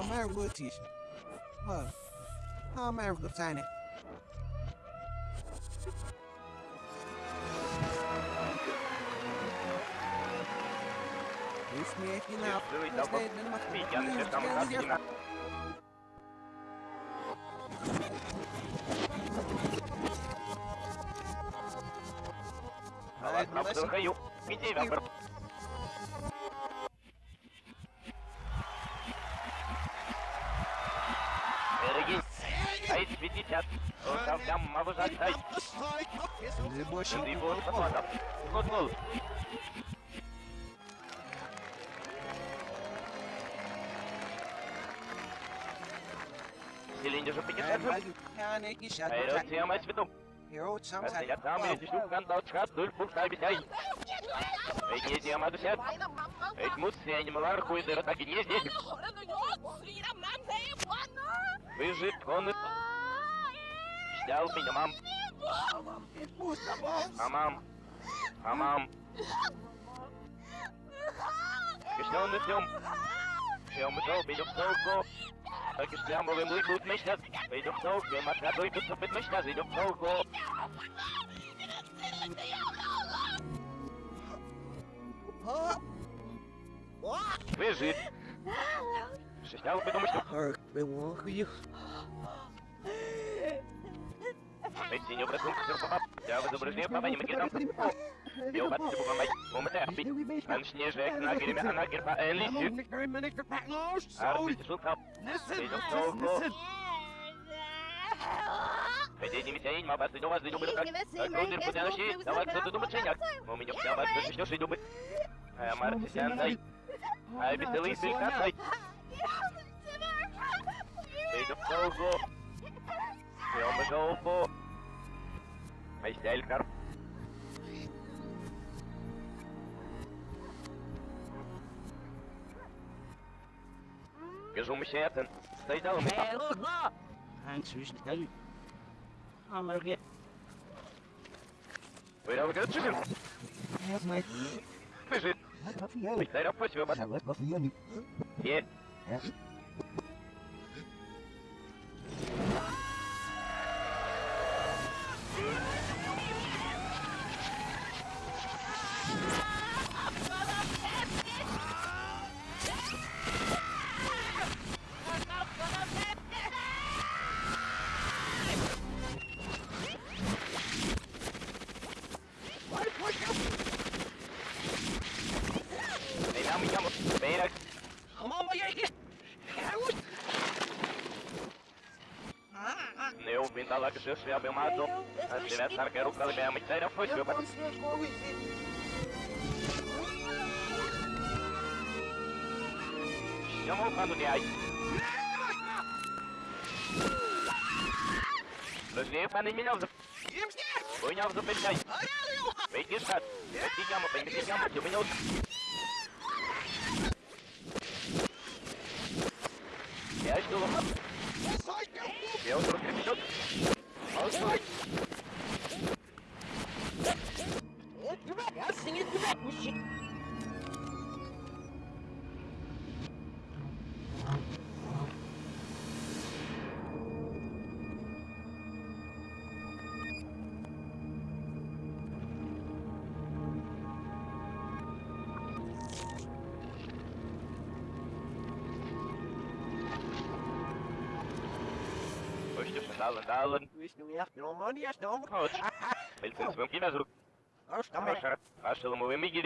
Amerika'tayız. Ha. Amerika tane. Uśmiech i na... Były to, bo widziałem, że tam rodzina. Ладно, слухаю. Іди, вапер. больше Ти був спокійно. Кутнул. Силинде же 50 Yani işe Hayır, siyamaz vidum. Yo, some Also ja, damit ist du kann dort schreibt null Punkt halb sein. Ich gehe dir mal Hamam itmu sa boss! Hamam! Hamam! Gesnel met film! Film met film, ben je op Togo? Ik is klaar, maar we moeten goed missen. Ben je op Togo? Maar dat doe je goed op het missen, ben je op Togo? Weer zit! Ze snel op het nummer. Ik ben wel goed. Эти не обратным к серпам. Я в изображение папа не макетам. Я убат себе помать. Умте аппит. Ан снежек на герме, она герпа элисит. Арбит шутка. Идем толку. Хотя не митянин, ма басы дома зайду бы как. Крудер путянощи, давай кто-то думает чиняк. У меня вся басы начнешь и думать. А Марти сяндай. А беселый сылькасай. Идем толку. Идем толку. Майстелькар. Кажу мщетен. Стайдал ми. Вырял гачим. Бежит. Майстер опасю бат. Е. Jezus, we hebben maar zo. Als je net naar Gerop kan, ben je meteen op voet. Je kan niet komen zien. Ja, maar ook aan de jij. Dus neem maar niet meer op de... Goeie op de pijn. Weet je, schat. Weet je, jammer, ben je jammer, je bent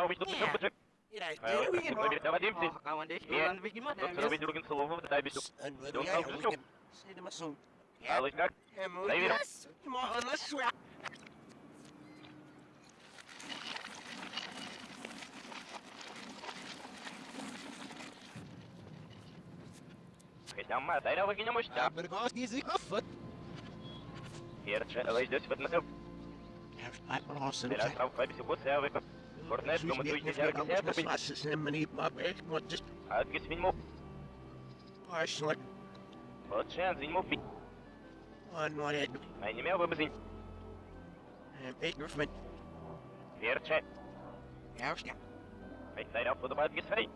Ты действительно увидел тут бычек. А вот так мы ведь доводимся. Тут робить другим словом, дай бису. Don't talk to Але как? Проверим. Хотя мы даря выкинем уща. Bergast is ik af. Перче, лайдёсь в односел. Hij was Теперь остров Фабиси Гуся выкоп. Корнеш, кому ты уйти ярко сядь, Адгис виньмо. Вот шен зиньмо пи. А не мел бы бзинь. Перче. Ведь даря подобает адгис фей.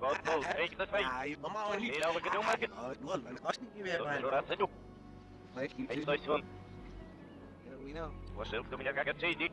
Вот пол, фейк за фей. Мира выкидил маркет. Тут раз садю. Эй, стой, сон. We know. Вошел в меня как отчей, дик,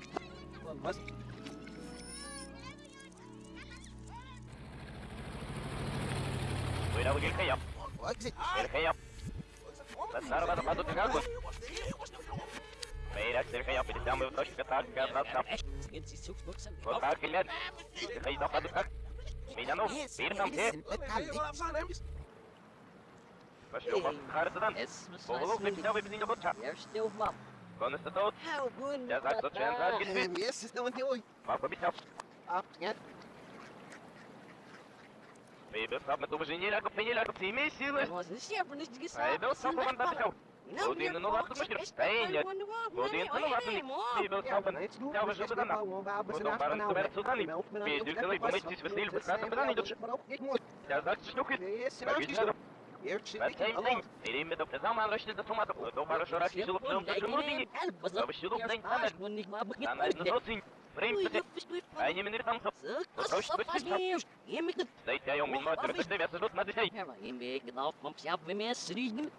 Mas... ويراوي الخيام الخيام بالضربة تقضوا تقاكل بينك الخيام في الدم ويطش في طاق كابتن وطاق اليد الخيام تقضوا تقاكل ميدانو بيرنام تير Mas eu vou ficar estudando. Vou logo terminar o episódio da botar. Eu estou mal. Поволок, ты меня выбери на боча. Конус, это тот. Я так, что чен, так, гельмет. Yes, is nog een Папа, обещал. Ah, ja. Бейбер, сам, это уже не лягу, не лягу, ты имей силы. Бейбер, сам, он обещал. Один, ну ладно, мужчина. Стояние. Один, ну ладно, Бейбер, сам, я уже сюда. Потом барон соберет сюда, и Бейбер, ты помыть, веселил, прекрасно, куда идешь? Я так шлюхи. Как видишь, Басейн день. Или медов не знал, надо рассчитать за томатов. Это хорошо, раз силу в том, что мурдини. Обещал, день, самер. Она на социнь. Время, а не минер там, Стоит я, ум, минмат, рыбы, вес, ждут на детей.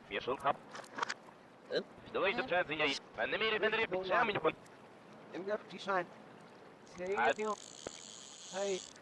Вешал хап. Что это чай за яй? А на мире венере печами не кон. Ik dacht, die zijn. Ah. Hey, Шеф, точно не обычный видео. Ему хотя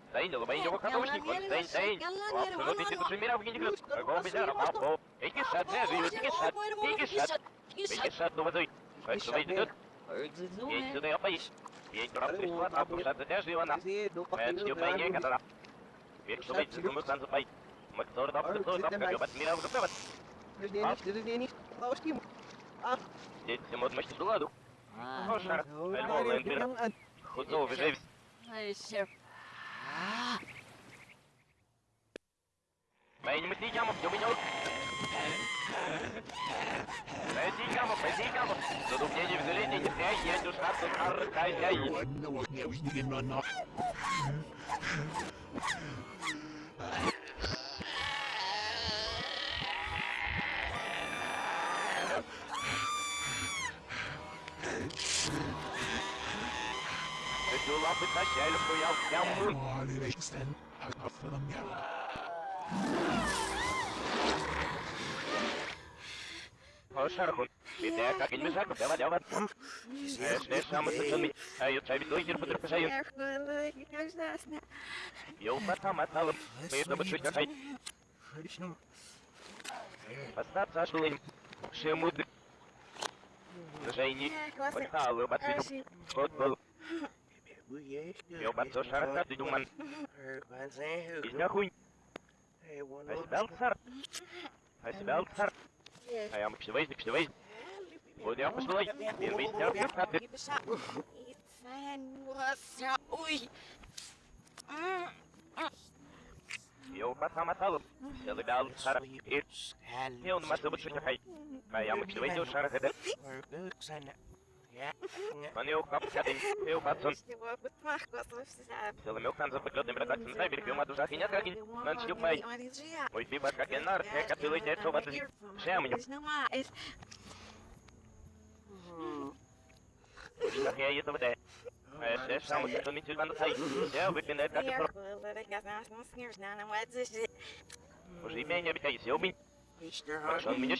лоба его помощник, он стоин, стоин. Абсолютно ты души мира в генегрус. Какого бедера, папо. Эки шат, не живет, эки шат, эки шат. Эки шат, ну возой. Как что выйдет, есть сюда я поищу. Есть раб, ты что, а душа, ты даже его на. Is hier, doe Мы отсюда пойне, когда Ведь что выйдет, мы сам запай. Мы кто то кто то как ёбать мира в губе. Dit is niet, dit is niet, niet. Blauwe stiem. Здесь все Mijn niet gaan op, domin ook. Mijn die gaan op, mijn die gaan op. Dat niet even erin, niet jij, jij doet snap dat haar tijd jij. Nou, ik niet in mijn. Хошар, хун. Беда, как не мешак, давай, давай. Эш, эш, самый сочный. А я чай, бедой, я потерпешаю. Я упатам отналом. Мы это бы чуть какай. Остаться шлым. Шемуды. Жайни. Пахалы, Meu bateu sarado de uma. Isna ruim. Hij is wel sar. Hij is wel sar. Hij moet je wezen, moet je wezen. Moet je anders wezen. Je weet zelf niet wat dit. Zijn was oei. Yo, wat gaan we talen? Stel ik daar sar. Heel normaal moet je het Maar ja, moet je wezen, sar. Leuk zijn. Если бы мах космос вся. Целый хан за поглядом редакции на берег, uma duża chinia dragi, nan się upaj. Oj, fiba, jak en nar, jak ty lejcie, co was Przemniu. Tak ja je to wde. Jeszcze sam się to mi ci będę taj. Ja wypinę tak to. Może imię nie bitaj się obi. Mr. Proszę mnie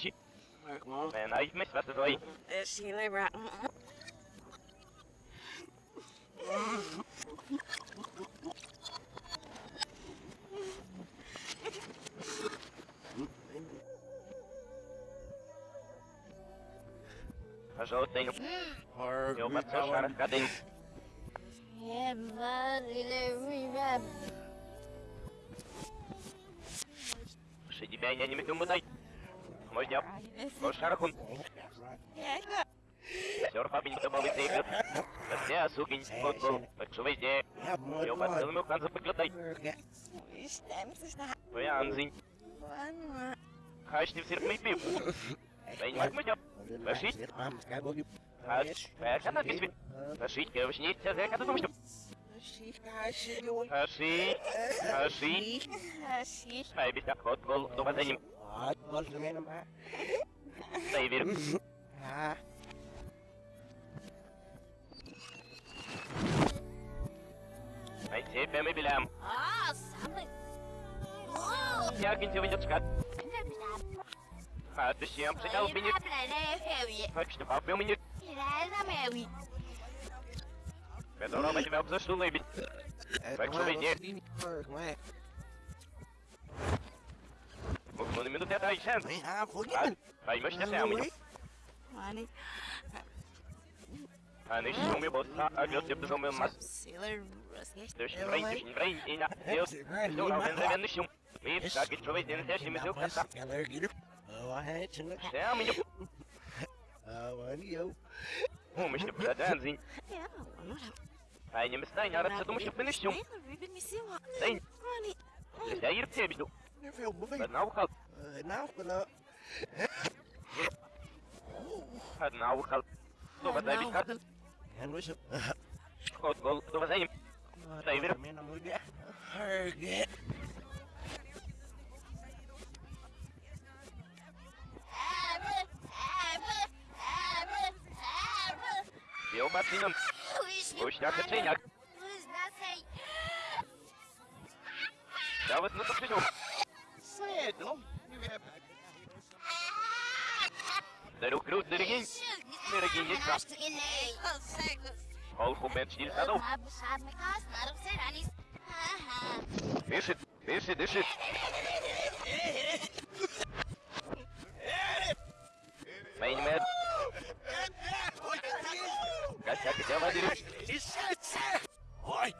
Zo tegen. Yo, met zo aan het kading. Yeah, man, you know me, man. Сидя меня не метнул мутай. Можно? Можно рахун? Yeah, szarchun. Сёр папень то был зейгр. Все сукин футбол. Почувай де. Jo ma целый хан за поглядай. Вы анзин. Хаш не всех мы пив. Дай не мы дём. Пошить. А, как на письме? Пошить, я уж не тебя, как ты думаешь? Пошить. Пошить. Ай, без так футбол. Дома за ним. Дай верю. Ай, тебя мы белям. Я кинь 25 bilhão. Nossa! Yakın cıvıcı çıkar. Hadi şiyam Ah, bini. Kaçtı papya mı yırt? Bedava mı cıvı abzası dolayı bit. Kaçtı bini. Monumentu te atayacağım. Kaymış que sen mi? Hani... Hani şimdi bu sağa göz yapacağım ben mas. Sailor Durch Vrij, durch Vrij, in der Zo, nou ben ik niet jong. Wie is dat? Ik probeer dit eerst met jou te gaan. Ja, mijn jong. هو مش تبقى تنزين هاي مستني عرفت شو مش تبقى نشوم زين داير بتبدو بدنا وخل بدنا وخل بدنا وخل تو بدنا بيكات خد غلط تو بزين Harget. Kiełbasy nam... Puśniak czyniak. Nawet no to przyjął. Sedo. Deru krótny rygień. Rygień jest Paulo comete de cada um. Deixa, deixa, deixa. Main man. Kaçak devam edin. Oy.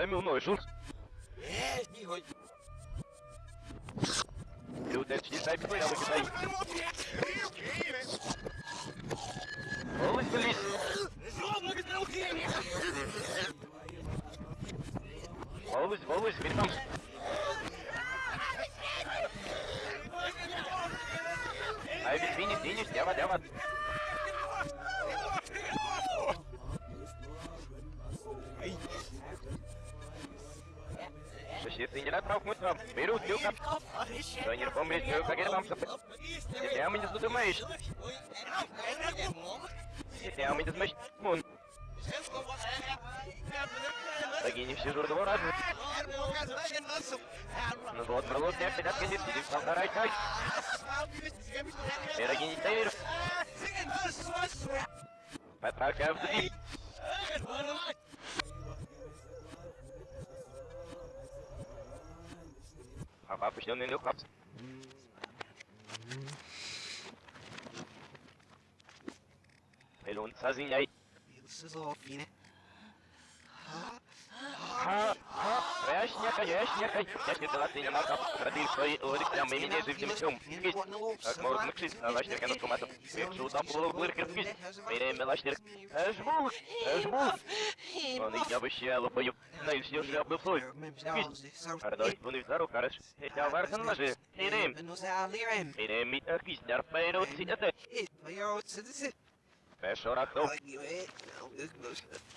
Oi. no, Jules. Eh, mi hoy. Ай, без финиш, финиш, дява, дява. Защиты не направ мы там. Беру тюка. Тренер помнит, как я вам сопы. Я меня задумаешь. Я меня смещ. Мун. Такие не все жур двора. Ну вот, бралот, я пятак, я сидим, полтора чай. Пироги не тайр. Пока в дверь. Rapaz, puxando nem deu capa. Ele é sozinho aí. Vocês ouvem, né? Ah. Ha, ha, Конечно, конечно, конечно, да ты не макал. Родил свои лорикам и меня живым тем. Как можно кшить, а лашнер канат коматом. Пекшу там было блыркер скис. Берем лашнер. Эжбул, эжбул. Он и я вообще лопаю. Знаешь, я же обдул свой. Скис. Ардой, вон и второй хорош. Это вархан лажи. Ирем. Ирем мит аквис, дарпайро цитате. Пешорахтов. Und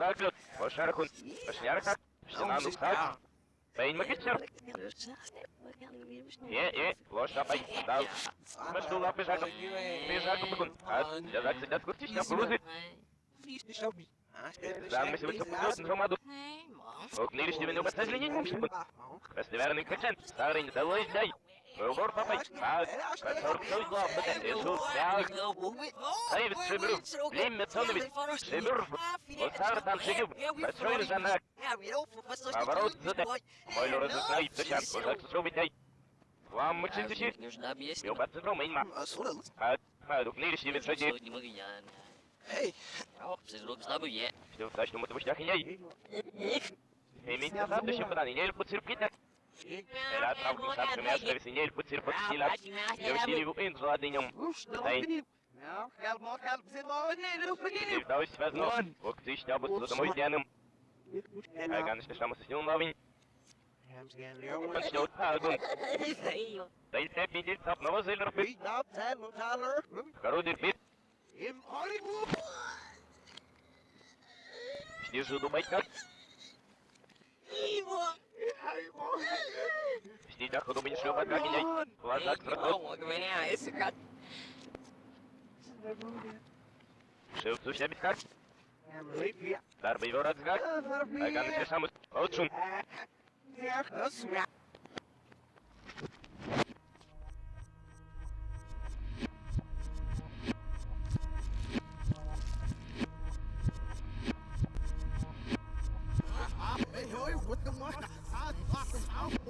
Berglund, Forscherkund, Forscherkak, Stinanu Kak, Bein Makitcher, Je, je, Losch dabei, da, Maschul abgeschaltet, Beschaltet bekommen, hat, der sagt sich das gut, ich hab Blusit, dann müssen wir zu Blusen vom Adu, und nicht die Minute без изменений мушку, без неверный контент, старый не долой дай, Выбор папай, так, который той главный, это так, David Шибру, Лимме Тонович, Шибру, Лосар там Шигиб, Большой Жанак, Поворот Зуте, Мой Лора Зутай, Тучан, Кузак Субитей, Вам Мучин Тучи, Юбат Зутру Мейнма, Ад, Адук Нириши Ветшади, Hey, Все в тачном это выштях и ней. Имейте следующее подание, не льпу циркита. Era travă cu șapte mea, și se nel puțin pe stila. Eu știu eu în zoa din om. Stai. И вдалось связано. Вот ты ще бы с домой дяным. А ганш ще шаму с ним новин. Он ще от пагун. Дай се пидит сап нова зелер пит. Харудир пит. Снизу думать как. Снизу думать шлюпа как и Глаза к зракот. Шилцу себе как. Дарбы его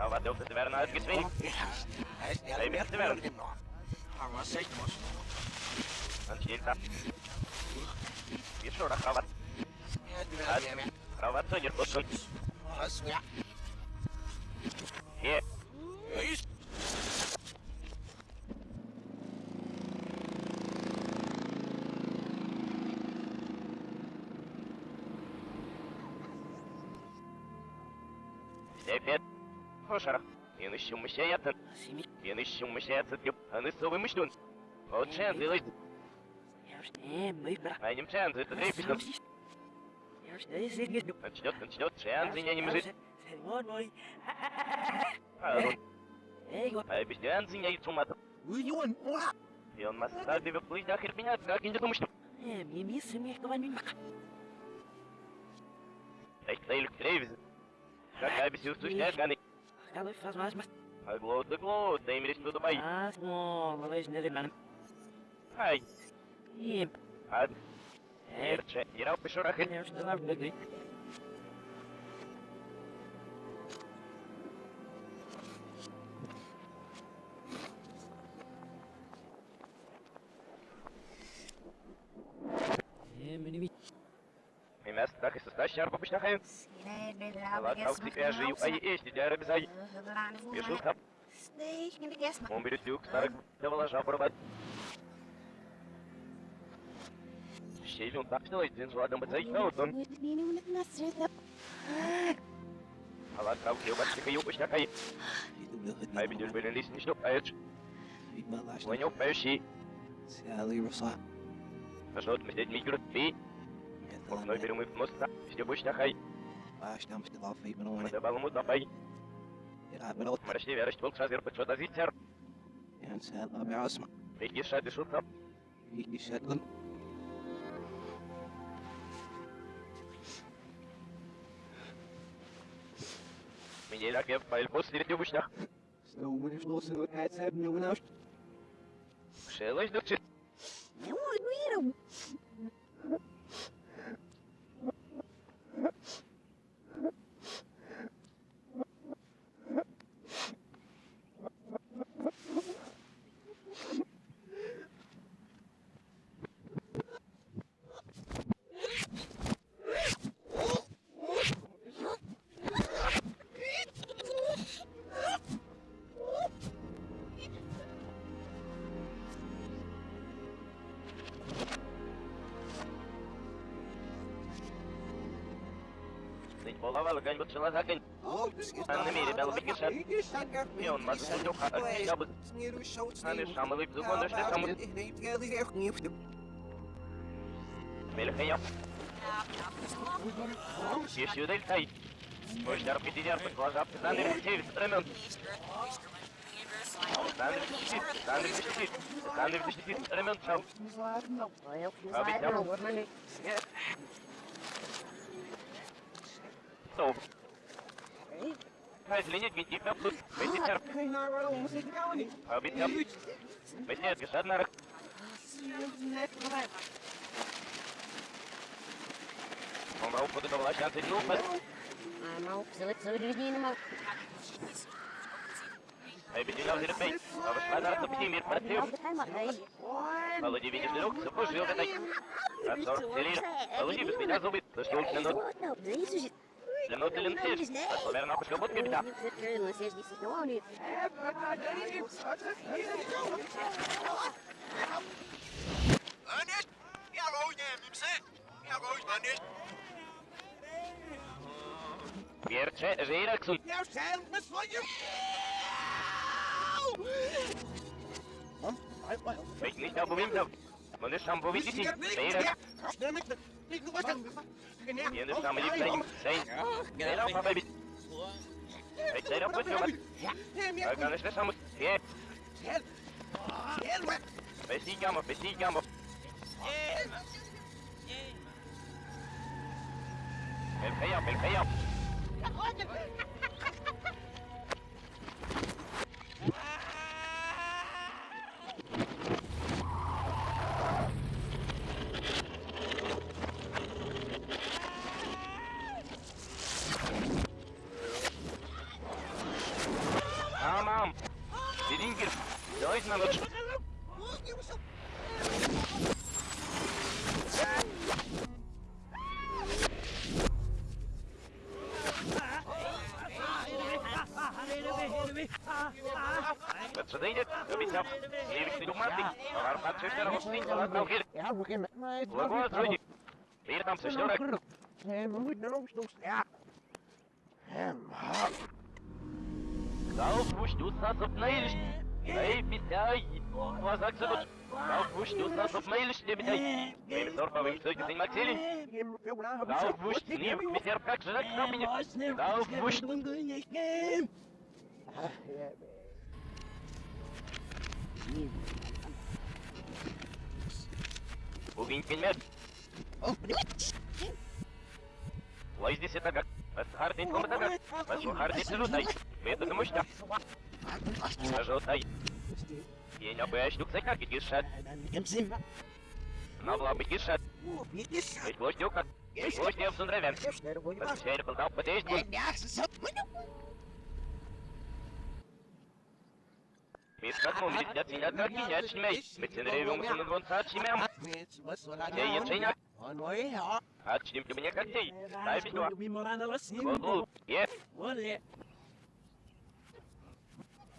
Ovat johtajaverna äsken svi. Ei miettivärn. Arvaa seitsemäs. On siltä. Visuoda kravat. Kravat on jyrkussun. Rasvia. Yeah. Yeni şummuş şey yaptın. Şummuş şey yaptın. Anı soğumuştun. O zilay. Benim zilay. Дрейфишь. Начнет, начнет, чен зиня не мжит. А, ну. А без чен зиня и. И он нас ставит в плыть нахер меня, как не думаешь, что... Ela faz mais, mas... I blow tem ministro tudo mais. Ah, bom, mas nele, mano. Ai. e, Ad. É, tchê, irá o peixe raquete. Eu estou lá, шарпа пешнахаем. Ладно, а у тебя же ай есть, я рабизай. Бежу там, он берет люк, старый, давала жабрабат. Щелин так что один жладом бацай, а вот он. А а у тебя батька ю пешнахай. Ай, лист не шлюп, а это... Понял, поющий. А что, мы здесь микро, ты? ومن بيرم مستحيل نخي عاش نام استضافي من وين دبل مضافي يلعب من أوت مرشتي بيرشت بولك شازير بتشوت أزيتر ينسى أبي عاصمة فيجي شاد شوطة فيجي شاد من يلاك يبقى البوس اللي تبوشنا سلو من فلوس الوقت سابني وناشت شيلاش دكتور يوه نويرو Голова горючего закрыт. Странный мире белый бегиша. И он вас судил, как я бы. Сами шамовый безугон, что там. Мельхаев. Еще дельтай. Мой шар пятидер, глаза пятнадцать девять времен. Александр защитит, Александр защитит, Александр защитит, времен шам. А ведь я... Нет. Ben biter. Abi yap. Ben de geçer narak. Ondan o kadar dolaşan seni yok. Мал, заведение мал. Hey, bir dinle hazır bey. Avışlar arası bir şey bir partiyor. Володи, видишь, друг, служил этой. Отцор, Селина. Володи, без меня зубы. Да что уж минут. Минут или нтиш. Наверное, пошел вот капита. Ernest! Jeg går hjem, Mimse! Jeg går hjem, Ernest! Вiercze, Żeraksun. Jeg selv med svoje! Ведь не стал бы вимзав. Men det samme vi Viene essa medida sem, sem. Sei não, papai. Sei não, puto, mas... Vai ganhar essa música. É. Besigamos, besigamos. Pick me up, pick me. Ah! dois minutos. Wat ze deden, dat is zelf. Leer ik de matig. Waarom gaat ze verder op niet? Laat nou hier. Ja, we gaan met mij. Laat maar terug. Hier gaan ze sneller. We moeten naar ons doen. Ja. Hem, hap. Zelf moest doen dat op nederig. Neilisch, bitte. Вим сорпа, вим сойки, сын Максилин. Lauf, wusch, nie, mit der Pack, schlag, komm, mir. Lauf, wusch. Убить пельмет. Лай здесь это как? Асхарный комната как? Асхарный желудай. Это за мощно. Желудай. Я не боюсь, что как гишат. Надо бы гишат. Ведь вот как. Вот я в сундравен. Посмотри, был там подъезд. Biz kadın bir de tinat var ki ya çimey. Metin revim sunun gon saat çimem. Ya yetşeyna. Açtım ki bana kaçtı. Дай bir dua. Bol bol.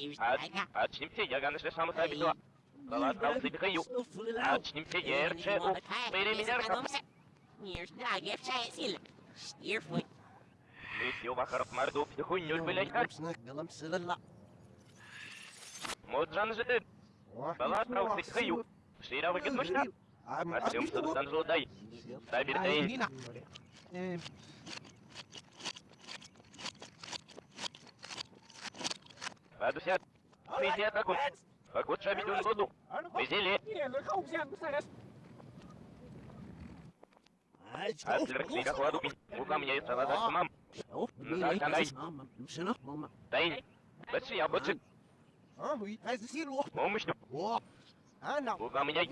yanimo. Açlimse yaganış yaşamı sahibi doğa. Kalan kalsı bir kayu. Açlimse yerçe o. Beri miler kap. Летел вахаров морду, Snак, galam sila. Моджан же ты. Бала правцы хаю. Шира выгод мышта. Артем садан жолдай. Табир тейн. Адусят. Вези атаку. Пакут шабидун году. Везели. Аслер книга кладу. Мука мне и салата самам. Тейн. Бачи я бачи. Помощь. Мука меня.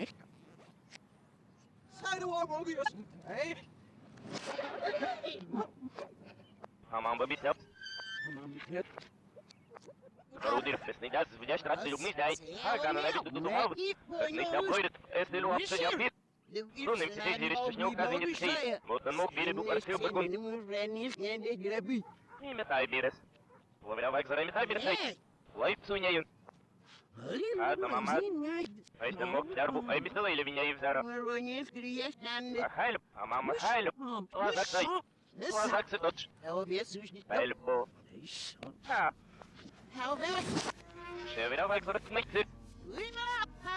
Хамам бабисяп. Рудир, песнидяс, вдящ рацию мысляй. Хагана на виду думал. Песнидя пройдет, если лу обсудил пит. Сунем се тези речеш не оказа не тъй. Вот на мог бире букар се объркун. И метай бирес. Ловрявак за метай бирес. Лайп суняюн. Ата мама. Айста мог тярбу, ай бисела или меня и взара. Ахайлю, а мама хайлю. Лазак дай. Лазак се точь. Пельбо. А, шеврявак за ръцмейци.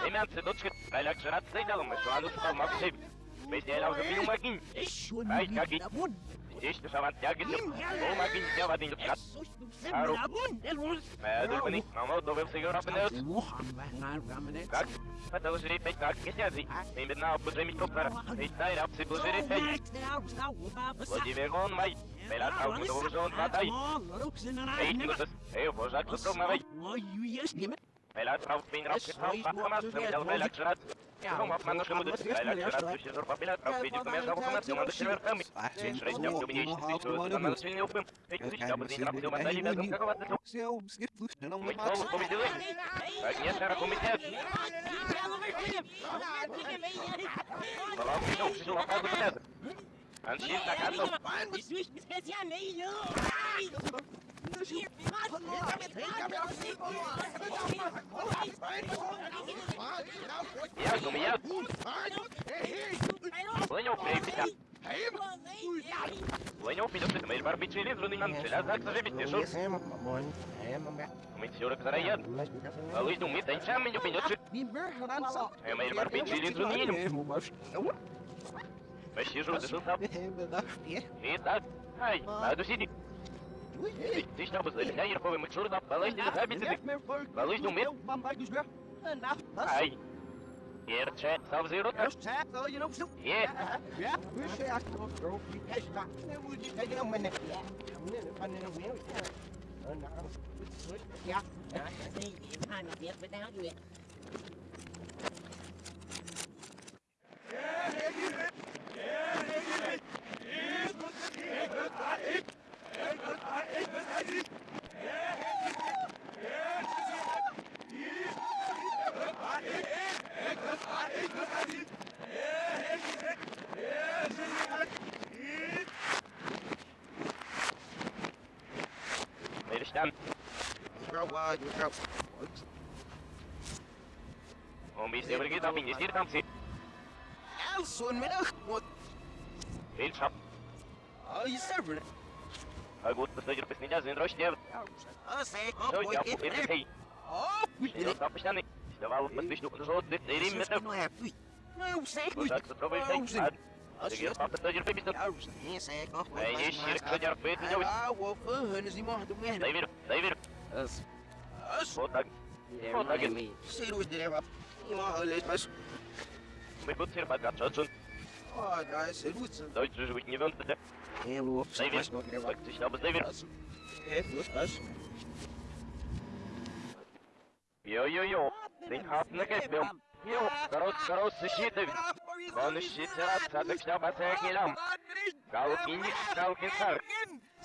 Имян се точка. Айляк жрат се идалам, мешо ану спал мак себе. Без делял за пилу магин. Ай, каки. Здесь шаван тягите. О, магин, тя вадин дъпкат. Ару. Ме дърбани, мамо довел сега рапенеот. Как? Пътал жри пей как ке сязи. Им бедна обуджи ми топара. И тай рап си бужери пей. Владимир гон май. Белар калку да вържон ватай. Ей, тигусас. Ей, божак За промавай. Белар прав пин рап ке прав пахамас. Намидал белак жрат. Ром ап манно шамудут. Белак жрат суши зор папилат. Прав види кумя жаву хамас. Команда черверками. Шрейт ням любней чистый. Команда сильный упым. Ей, тусич, да бузин рап дюма дали вязом какова ты Seu, skip loose, não Мы слово победили. Конечно, ракомитет. Салам, ну, все, лопату потязы. Аншин, так, готов. Я, ну, я. Понял, припита. Понял, пидет, ты мэр барбичи или зруны нам челя, так, сажи, бить, тишу. Мы все раказараяд. Алыш, ну, мы танчам, меня пидет, э, мэр барбичи или зруны Почти же удышал сам. Итак, ай, Estamos foi muito na balança de Rabbit. Balança do meu. Ai. Gerçek savcıyorum. Gerçek savcıyorum. Ye. Ya bir şey açtım. Geçta. Ne bu diyeceğim ben ne? Ne ben ne bu? Ya. Ya. Hani bir bir daha diyor. Yeah, yeah, yeah, yeah, yeah, yeah, yeah, yeah, yeah, yeah, yeah, yeah, Later, stand. Look out wide, песнидя, зин рощнев. Что я пупир хей. Что запущенный. Давал посвящу жжет, дырим метр. Так, попробуй хей. А, Сигер папа посадир пепистот. Эй, не щирк, садир пепистот. Дайвер, дайвер. Вот так. Вот так. Мы будем сир богат, шотшун. Дойче живуть не вон туда. Дайвер. Так, ты что, дайвер. Йо-йо-йо. Den hatten käppjom. Jo, karot karot sishitev. Kon shiterat sadak shaba sekilam. Kalkin kalkin sar.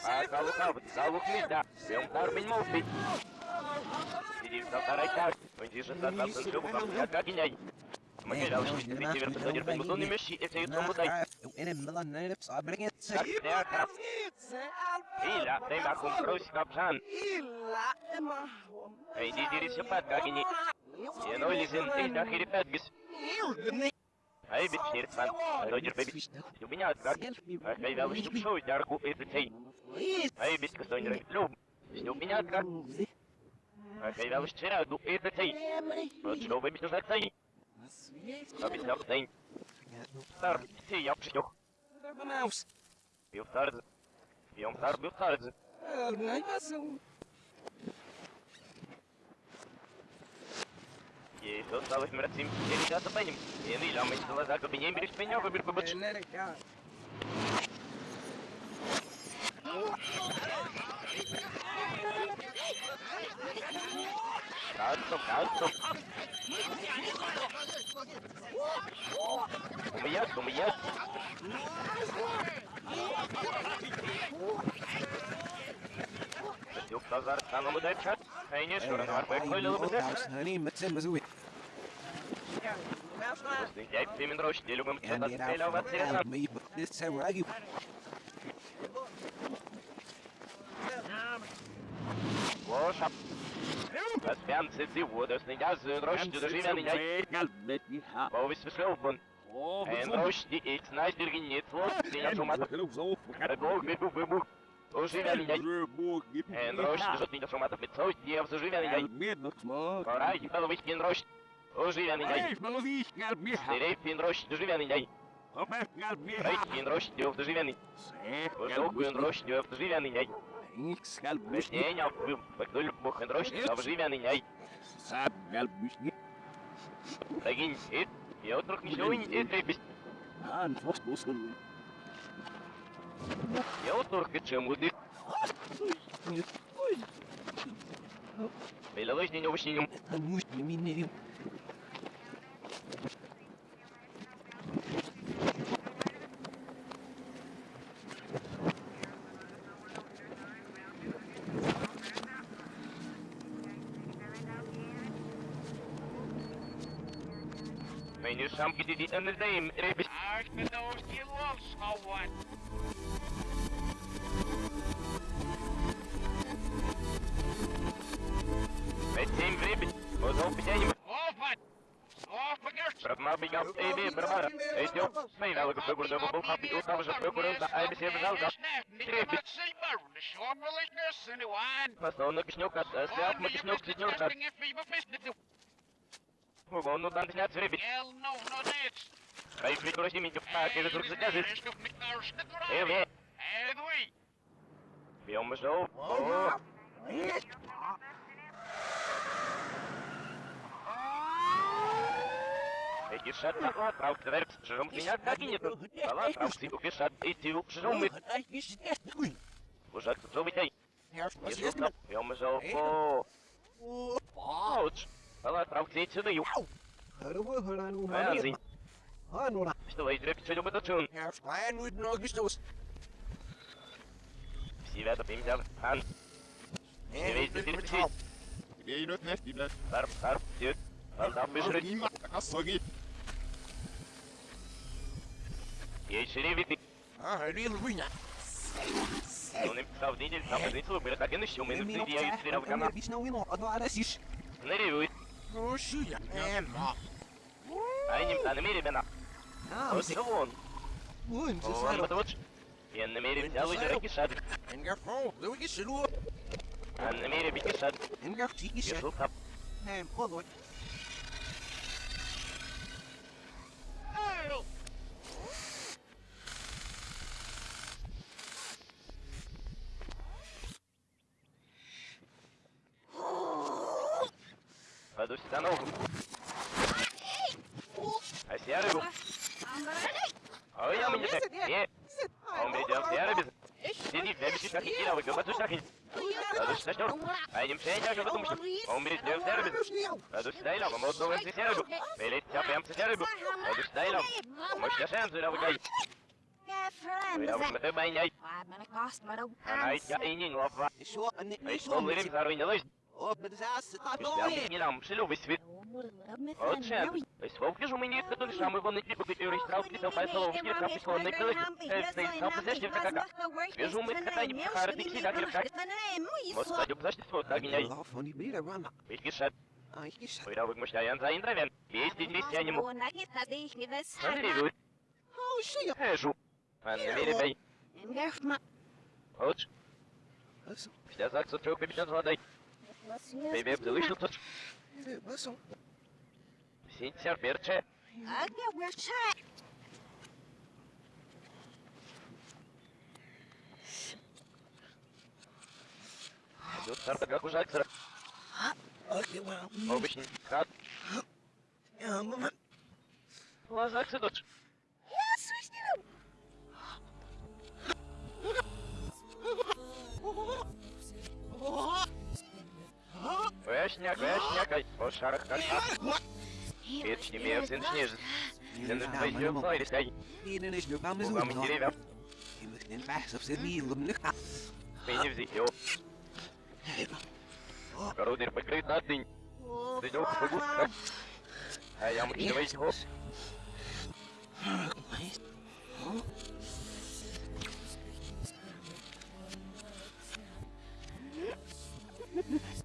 А kalukав, kaluk mida. Бем тарбин мовби. Сидим за тарайкак. Он дишит за нас шубу, как я как иняй. Magelhães, Vitíver, Petônio, Pemudon, Mexi, esse aí o Tombo daí. Tak, det er kraft. Ila, det er kun kroskapsan. Ei, di diri sepat kagini. Ja, no, lisen, ei, dah kiri petgis. Ei, bit snirt fan. Roger, baby. Du меня как? А когда вы что шоу, ярку это цей. Ei, bit кастонер, лоб. Du меня как? А когда вы вчера, ду это цей. Вот что вы бит за цей. А бит за цей. Стар, цей, я пшёх. Бюфтардзе. Бюфтар, бюфтардзе. Есть осталось мрацим, я ребята по ним. Я не лямый, что глаза кабинем берешь меня, выбер побочь. Кальцом, кальцом. У меня, у меня. Yok pazar kanımı da çat. Aynı şuranı var. Bak böyle olur da. Я именно рощ, я любим что-то стрелял в отсерета. Лоша. Распян цици воду, снега за рощ, ты дожи меня. Ik snijs er geen niet voor. Die ja zomaar. Het boog weer boeg weer boeg. Ожи меня. Niet zo maar met zo. Die heeft zожи меня. Пора, и половить пин рощ. Ожи меня. Стерей пин рощ, дожи меня. Рощ, die heeft zожи меня. Пин рощ, die heeft zожи меня. Не, не, вы, рощ, die heeft zожи меня. Дагин, ит. Я вдруг ничего не требусь. Я вот только чем уды. Беловысь не овощи не nu samen die die aan de deem. Rebis. Met zijn rebis. Wat hoop jij je? Brahma biga ebe brahma. Eet jo. Mijn welke bugur de bol happy ook gaan we zo bugur da ai bese bezal da. Nog een dag in het niet of ik het goed gezet heb. En we. We almost over. Ik is er al lang, trouwt er soms niet uit. Ik zie dat ik u zo meteen? Ja, is. Ouch! Эти шат на отправ, тверк, жром меня так и нет. Пала, трав, сипу, пешат, эти ук, жром мы. Ужак, кто вы тей? Если стоп, я мы zo, о. Ouch. Пала, трав, эти да ю. Вязень. Что вы дрепите, что мы тачун? Все ребята, пимся, хан. Все весь теперь Тарп, тарп, тет. Тарп, бежит. Есть шерифы. Ну, не писал в неделю, там один слух, так и начнем, и на я и стрелал в канал. Наревует. А не на намере бена. Вот что вон. Он вот вот. Я намере взял и дороги шаг. А намере бить шаг. Я слухав. Пойду сюда ногу. А серый А я мне так. Не. Он придет серый без. Сиди, для бежишь как и вы говорите, что хин. Пойду сюда что? А не мшей, я же потому что. Он придет серый без. Пойду сюда и лава, мод новый серый был. Велит тебя прям серый был. Пойду сюда и лава. Может, я шанс, я выгай. Я вот это байняй. А я и не лава. А что вы рим зарвинилась? Kuida mõtlen sa indraven, Eesti kristjanimu. see oli vigu. Häsu. Anna meile päi. Ots. Mida saaks sa trõupi, mida sa teed? Bebê delicious. Sincer Birche. Agya Birche. Jutlar da kuzaktır. Obişin kat. Kuzaksın otur. Вічні мєвсин сніжит. Це не твоє флайріскай. Eating is your mama's Угами own. деревья. He was in bass of the meal of the Мені взяти його. Кородир покрит на день. Придёт погуска. А я мучного його. Картвазан мстите. Шила йдуть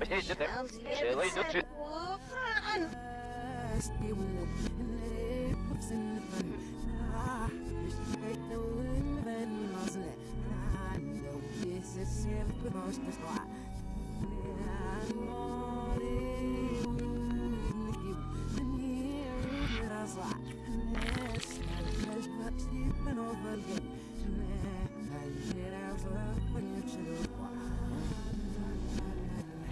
Mary do tempo. Ela do tempo.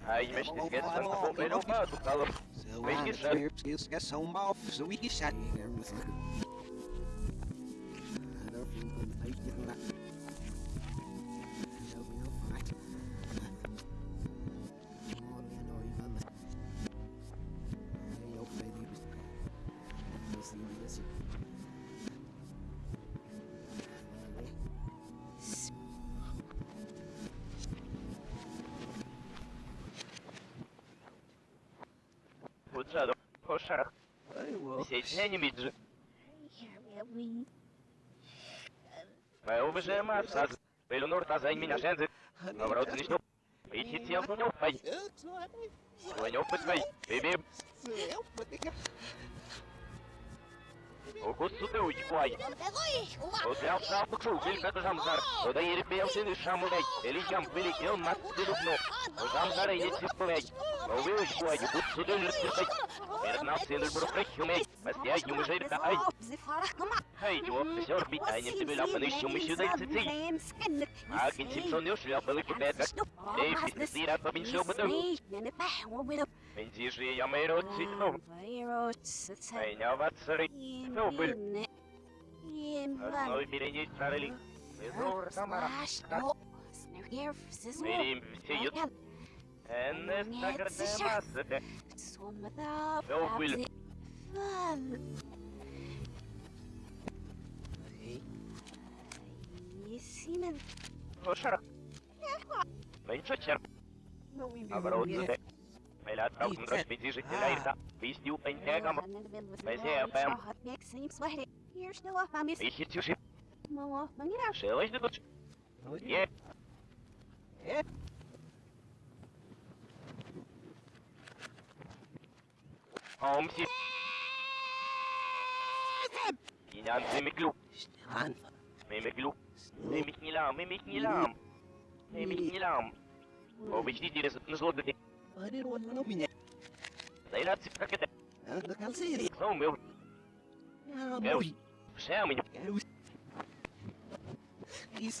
So ah, mexe de esquerda, faz tá bom, ele não faz, tu cala. Mexe de esquerda. Esquece, é um mal, sou iniciado. Will. Сетня не миджи. Мэ убеже мапсаз. Пелюнур тазань меня жензы. Наоборот, не что. Идти тел ну не пай. Слонёв пытвай. Бибип. Укус сутеуч куай. Отляв сапукшу, вилька замзар. Ода ерпеяусин шамулей. Элижам великел мат дедукно. Замзар етсипулей. Овеуч куай, укус сутеуч лютсипай. Эрнал сендер бурукрехюмей. Мастя юмыжерка ай. Хей, jo, сёр бит, а не тебе ляпаны шумы сюда и цици. А кенсипсон ёш ляпаны кипетка. Эй, фитнесира, побеншил бы дом. Бензижи я мэйро цитну. Эй, не аватсары. Ну, был. Основой береней царели. Веримсиют. Эннестагардемассе. Довбыль. Симен. Ошар. Меньше черп. Оборудуйте. Meillä Rock'n'Roll Pidisitillä irta, Vistiu Pentegam, PCFM. Ищет сюжет. Шелочный дочь. Нет. hè? Oompje. Inam, neem ik loop. Snel aan. Neem ik loop. Neem ik niet laam, neem ik niet laam. Neem ik niet laam. Oh, weet je niet, hier is het een slot. Waar is het nou binnen? Zij laat zich pakken. Dat kan ze niet. Zo, meu. Ja, meu. Verzij me. Kies.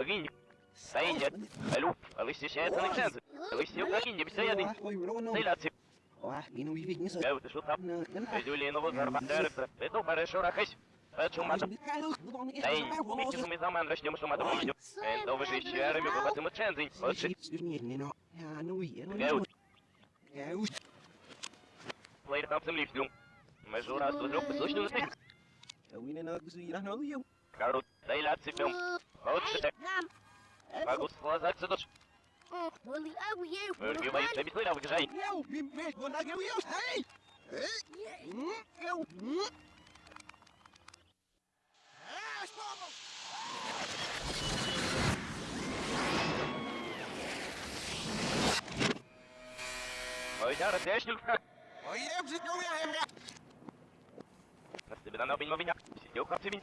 Хагинь. Сайнет. Алю. Алысишается на чензе. Алысил хагинь, бесяяды. Зайрат циф. Геус, ты что там? Эдюлинову зарбатерца. Это хорошо рахась. Почумата. Ей, микки суми заман рачнем шумата мучню. Энто вы же ищерами выбаты мы чензень. Отши. Геус. Плейр там сам лифтюм. Мы же раз тут лёг послушно на стык. Карут. Зайрат цифем. Отши. Могу склазаться дочь. Örgü bayıp da bir suyla bakacağım. Oynar ateşli ufak. Nasıl bir ana bilmem ya. Yok kapsı bin.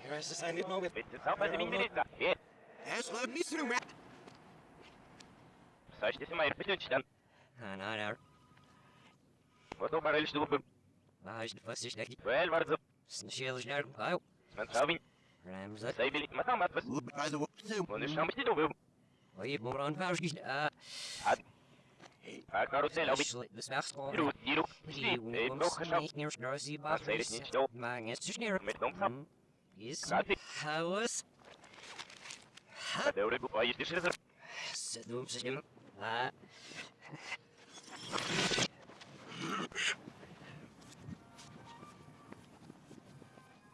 Bitti sapası bin birisi. Ye. Saç desim ayır bütün çiden. Готов барель что бы. Well vardı. Ben savin. Saybilik matam atmaz. Onu şamıştı da bu. А карусель обич.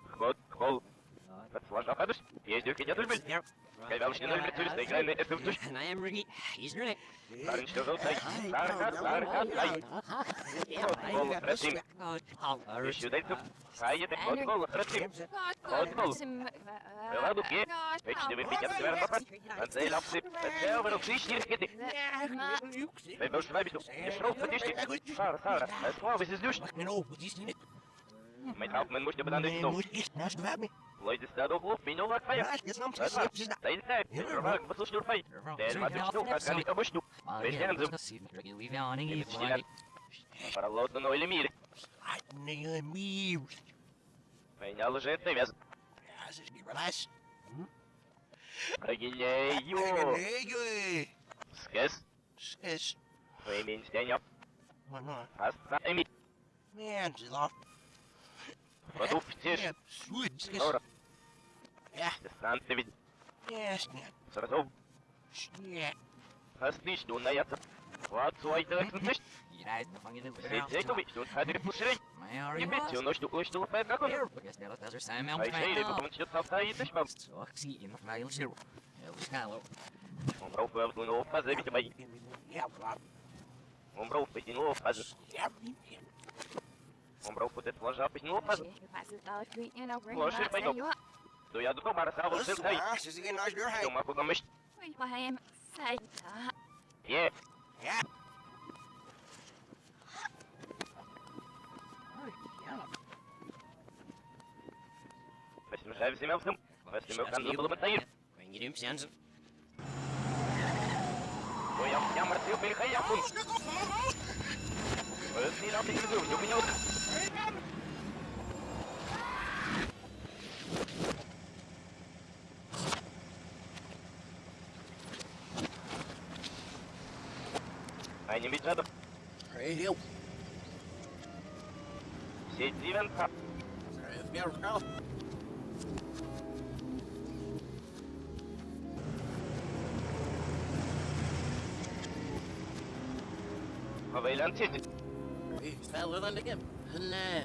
Ход, холл. Отслаждав, ездил, кинет, Wij moeten mij bestaan. Je schroot, het is niet. Sarah, Sarah, het is niet. geschap. А сейрит не что. Met dom sap. Кати. Kada ure bu ayı düşürüz. Ход, хол. Отслажа падыш. Ездю кидя дульбель. Когда уж не ноль прицелись, играй на это в душ. Старин что желтай. Сарка, сарка, ай. Ход, хол, рацим. Еще дальше. Хайете, ход, хол, рацим. Ход, хол. Была бы пье. Вечный выпить от севера попасть. Анцей лапсы. Отцел вырыл шишни ракеты. Пойдешь в абиту. Не шрол, потишни. Сара, Сара. Слава, зиздюш. Mein Hauptmann musste bedan durch Dom. Leute, ist da doch hoch, bin nur was feier. Das war, da ist er. Der war, was ist nur feier? Der hat mich noch, kann ich aber schnur. Welchen so? Jetzt steht Para лотно но или мир. Меня лжет навяз. Прогиняю. Скэс. Вы меня стянёт. Оставим. Продук птиш. Сора. Дистанция ведь. Сразу. Ослишь,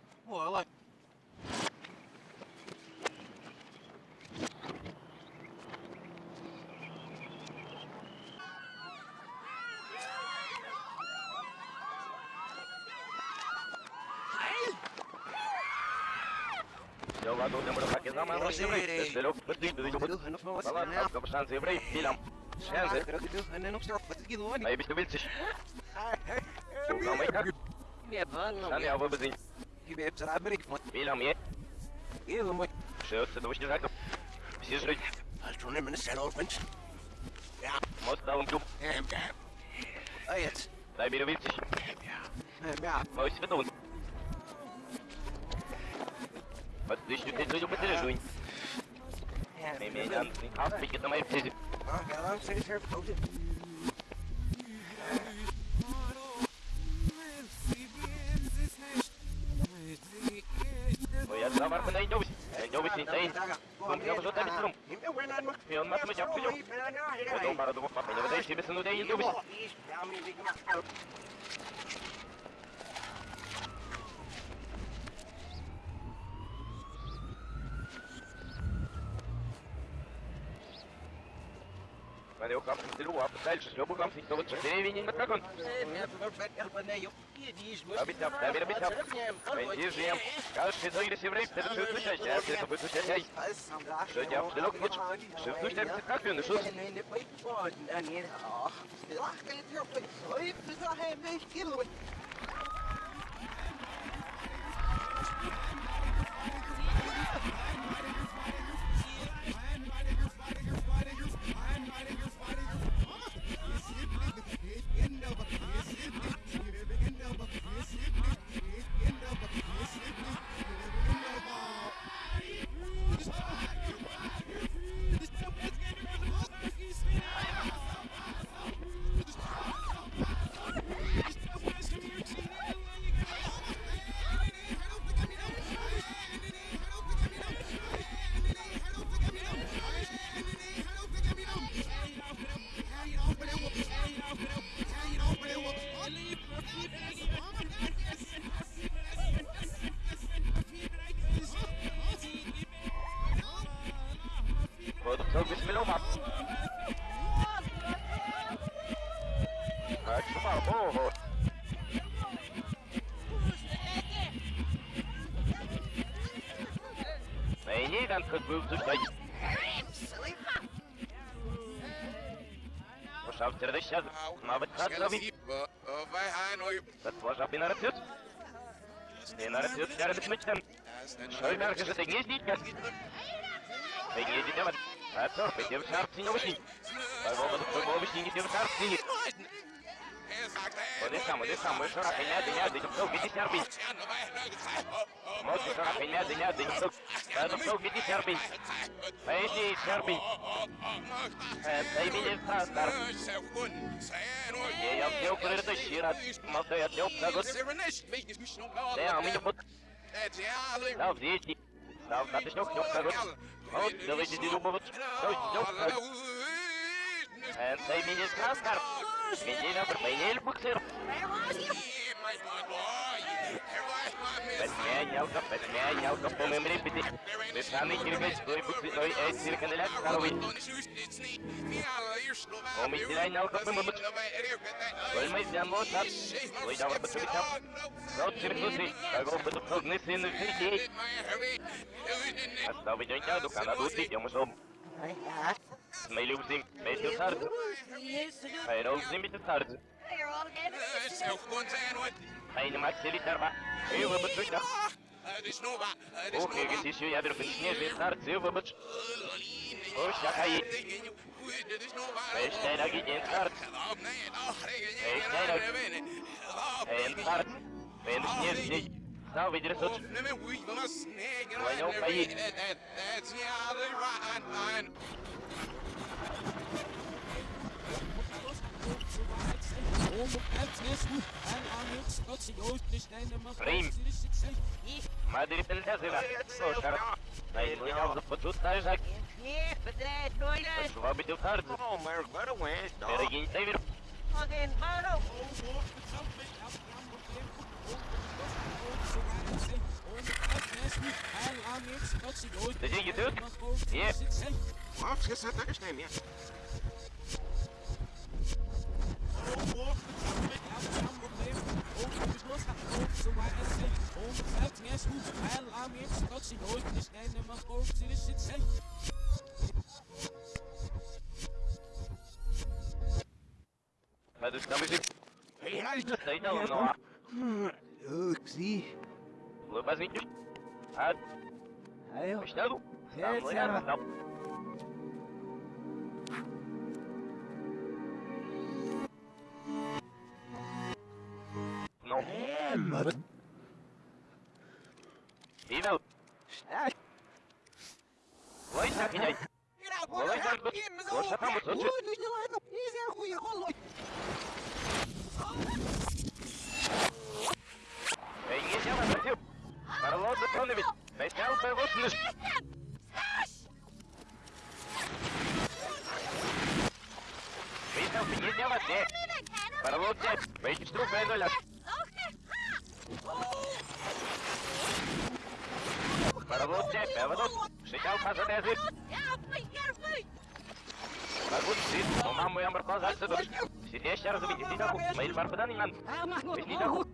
Ой, Все, ладно, удем рыбаки, заман, росеврей. Тестелек, подвиг, доведем. Палатка, капшанцы, еврей, филям. Шензы. Ай, бить, убильциш. Сука, мой как. Шан, я выбезень. Филям, е. Шеется, двуч не жаков. Все жрать. Allt hon är med sen ålpens. Мост даун клуб. Дай беру вильциш. Мой светун. Подтыщу, ты люди потеряжуй. Меменян, а, пикет на моей птице. Ой, Дальше с любым камнем, то вот деревень, как он. Обещал, да, мир обещал. Пойди жем. Кажешь, что если еврей, ты решил случать, а это будет Что я вдруг вот, что случать, как он, что? Вот, nej, den kan gå ut ur dig. Пошав тебе ще, мабуть, хат зробив. Це твоя бі нарацют. І нарацют я робить мечтам. Що й мерки, що ти гніздіть, як? Ти гніздіть, я А то, ти в шарці не вишні. А воно до твого вишні не в шарці. Вони сам, вони сам, ми шора, пеняди, няди, ніхто, гіді сярбінь. Моці шора, пеняди, няди, ніхто. Та ніхто, гіді сярбінь. Та йди, сярбінь. Та й мені стар. Я взяв перед щира, мав то я взяв прагот. Те, а мені пот. Став з'їсти. Став дати шньох, шньох прагот. От, давайте дідубович. Ось, шньох прагот. Та й мені стар. Medina vermelho boxer. Подменял, подменял, по моим репети. Бешаный киргать, стой Me luzim, me të tardë. Pa e rozim të tardë. Pa e në matë të litarba. E vë bëtë të Okej, gëti që ja bërë për shnjë të tardë, e vë bëtë. O shaka i. Pa e shtejna gëti në tardë. Pa e shtejna gëti në tardë. Pa e në tardë. Pa e në tardë. Эн снежный. Стал выдерсуч. Понял, пои. Рим. Мадрид Эльдазина. Слушай, Найдунял за подсутная жак. Hier, bedrijf, nooit uit. Швабитил сардз. Yep. Off, yes, I understand, yeah. Mas os câmbios de... Daí não, não há. Oxi. Lula mais 20. Ah. Aí, ó. Estado não. É mano No. não, Hino. Snel. Woi, zeg je Woi, zeg je Woi, zeg je Woi, zeg je Woi, Hey, je zegt dat je... Maar laat het van дядь, выйди штрук, дай Карлос, дядь, поводок. Шикал, пожалуй, язык. Могу сидеть, но маму я морфал за отсюда. Сидящий разумеете, сидел, мои барбадан иман. Сидел,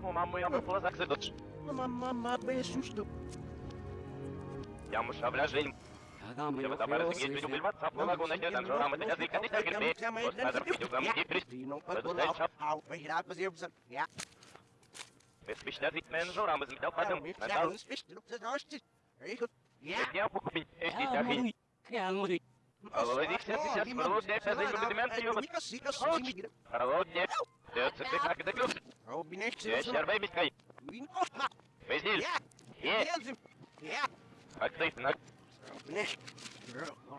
но маму я морфал за отсюда. Мама, без susto. Я мушавля жизнь. Я вот обратно Yeah. Yeah. Yeah.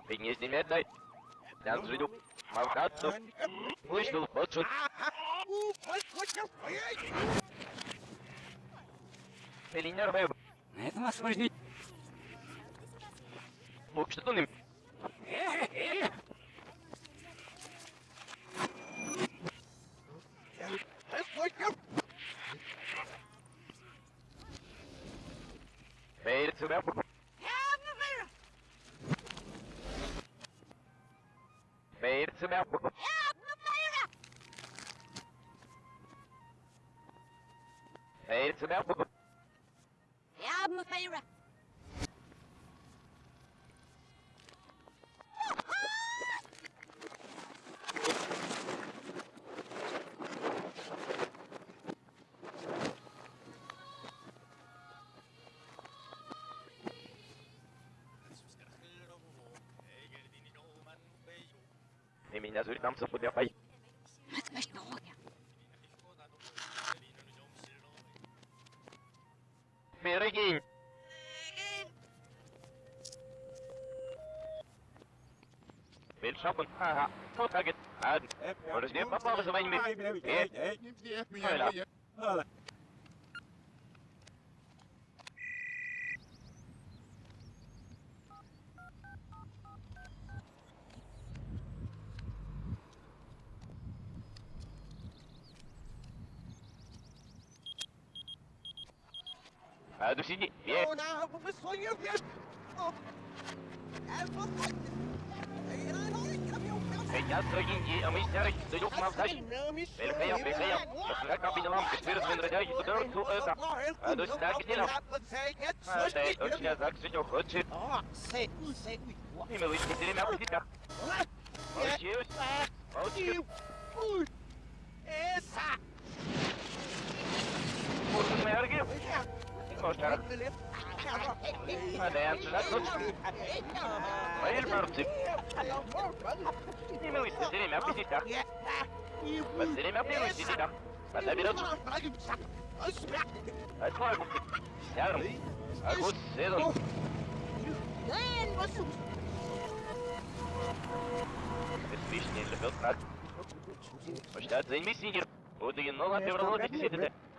Дни с немедной. Нам звеню. Мавкатну. Вышел, подшут. Элинер мэм. На этом освобождение. Мог что-то It's an alphabet. Ja, mijn favorite. Nehmen ihn also die Apple. Haha. Tot target. Add. What is the Apple? What is the main дорогие, а мы старый, даю мавзай. Великая, великая, как кабинелам, четыре звенрадяй, удар ту это. А ну сюда гнилом. А ты точно так все хочет. И мы лишь не меня по тебя. Молчись, молчись. Можно моя арги? Кошара. А да я сюда тут. Мои марцы. Не мы лишь не меня по тебя. Посмотри меня первый сидит. Вода берет. Отвагу. Сярм. Агут седон. Беспечный любил так. Муштат за мессинер. Буду и нова певрало десятите. Кару дошли привет на том муштат. Ой, не пробыл беспечный любил так. Вы покита. Степи в честь. Ой,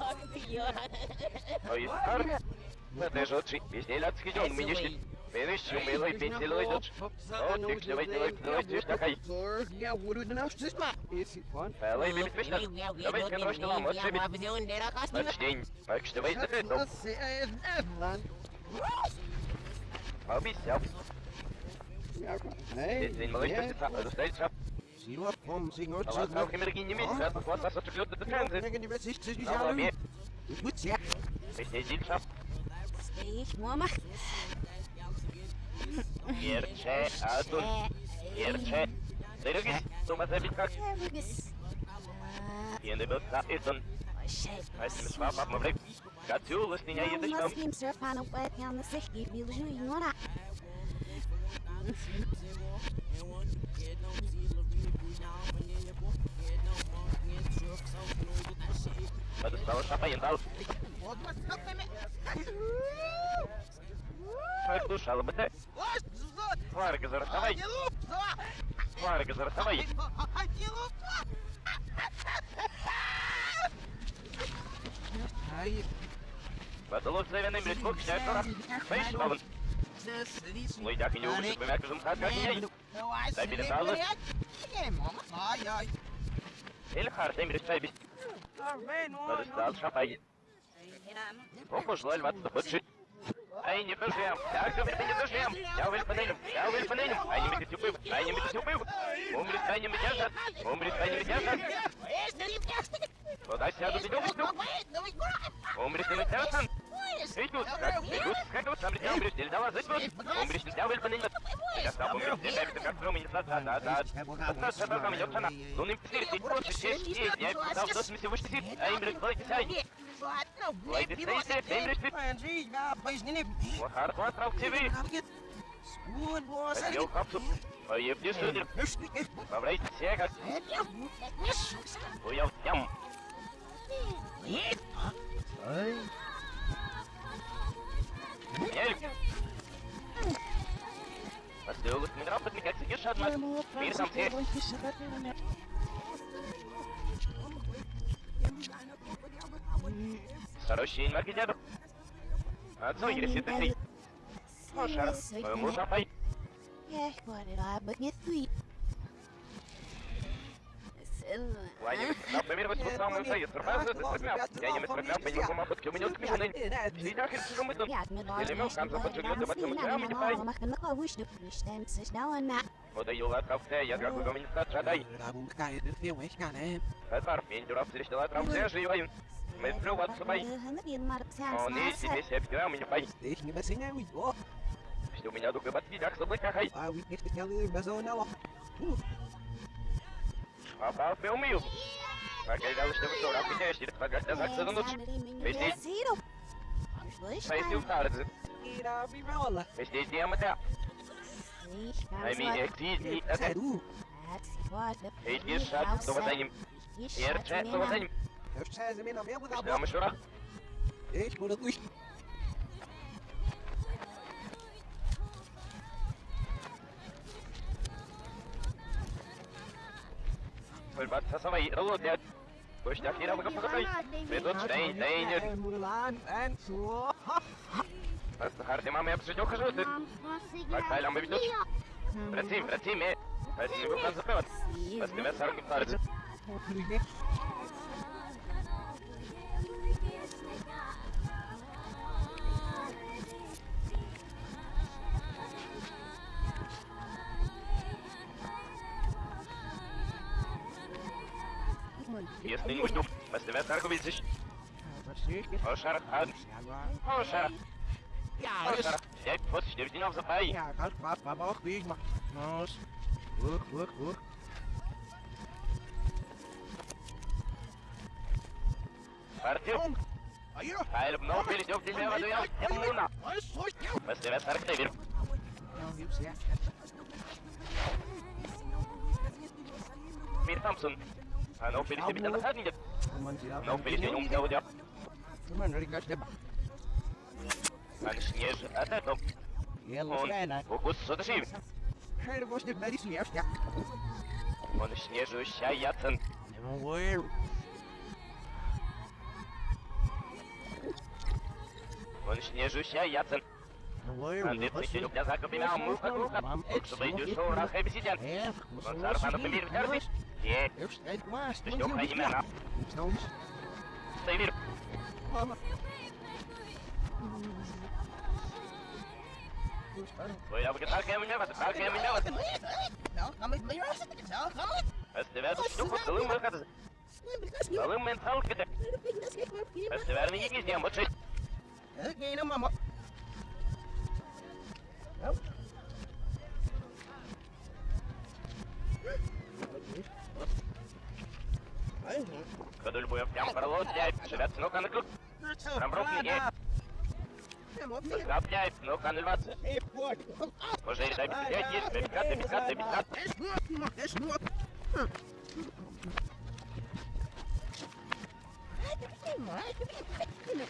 Посидит шап. Steeds, mama. Ерче, Атун. Gerçe adun. Gerçe. Dırıgı. Tumaza bir kalk. Yeni bir kalk edin. Aysimiz var bakma bırak. Katıyoruz dünya yediştim. Mas kimse fanı bu et yalnız ehli bilgi ignorar. Spel is aan je dal. Слушал бы ты. Фарга зарастовай. Фарга зарастовай. Подолок завяный близко к сектора. Слышь, Бабан. Лойдак и не убежит, мы мякожим хат как ней. Эльхар, Daar zijn wij nooit. Dat is no. Они дожем! Также вы не дожем! А я вы панелем! Я вы панелем! Они меня тюпы! Они меня тюпы! Умрет, они меня жат! Умрет, они меня жат! Куда сядут, идем, идем! Умрет, они меня жат! Идут, как идут, как идут, там летят, умрет, нельзя вас идут! Умрет, нельзя вы панелем! Я сам умрет, нельзя, это как сром, не сад, да, да, да! Отца, ну, что там идет, она! Луны, псир, ты просто, честь, честь, я писал, в 88, а именно, 20, وحرقات روتيبي اليوم خبصب طيبني صدر مبريت سياقك ويوم يم يلك بس دوغت من ربط لك اكسجيش هدمت مين سمتين мигра подмигать сидишь одна. Мир сам ты. Хороший маркетер. Отцу, если ты Слушай, моему запай. Yeah, what did I but get sweet? Ладно, например, вот тот самый союз, пробазы, ты строгал. Я не строгал, по нему махот, у меня тут кмины. Сидях, если же мы тут. Или мел, там заподжигал, да потом прямо не пай. Подаю отправте, я как бы коммуникат жадай. Эпар, пендюров, срещала отправте, живой. Мы плюват собой. Он и себе себе прямо не пай. Что у меня дуга подвидях, заблыка хай. Попал в умею. Оказалось, что вы дура, потеряешь, или погасся за за ночь. Пойди в Хардзе. Везде диаметра. Ами эксизи, это... Эти шаг, что за ним. Ерче, что за ним. Ждем еще раз. Ich wurde durch. Просто харди мама, я обжидел хожу, ты... Пальтай, лямбы ведешь? Працим, працим, э! Працим, вы в конце пивот. Пастымя сорок и парень. Если не уйду, бас тебя сарок увидишь. О, шарах, ад. О, шарах. Ja, О, dus. шарах. Я просто не видел за пай. Ja, gaat wat, wat mag ik maar. Nos. Hoek, hoek, hoek. Партию. Ah, hier. Hij op nog wil ik ook die meer Wat doen. Ja, Mona. Wat is goed? Ja, Бас тебя сарок не верю. hier is ja. Мир Томпсон. А ну, перед тебе на хатнике. Man ziet dat. Ну, перед ним умел, Man rikas de. А снеж от этого. Heel Он klein, hè. фокус соташив. Hij was niet bij die sneeuw. Ja. Он снежу щаяцен. Weer. Он снежу щаяцен. Андит мы сидим для закупи на муха круха. Чтобы иди шоу на хэби сидят. Он сарпану помир в терпиш. Е, Eerst het maar. ты что, хай имена. Soms. Сейвир. Твоя вегетарка меня вот, так я меня вот. Nou, ga met mij rusten. Zo, ga met. Бас тебя тут штуку целым выход. Целым ментал кида. Бас тебя не гизнем, вот шесть. Ik ga naar mama. Кадуль Буя прям пролот, дядь. Живет ну-ка на круг. Проброк не Скапляй, ну-ка на 20. Уже и дай пять есть, пятьдесят, пятьдесят, пятьдесят.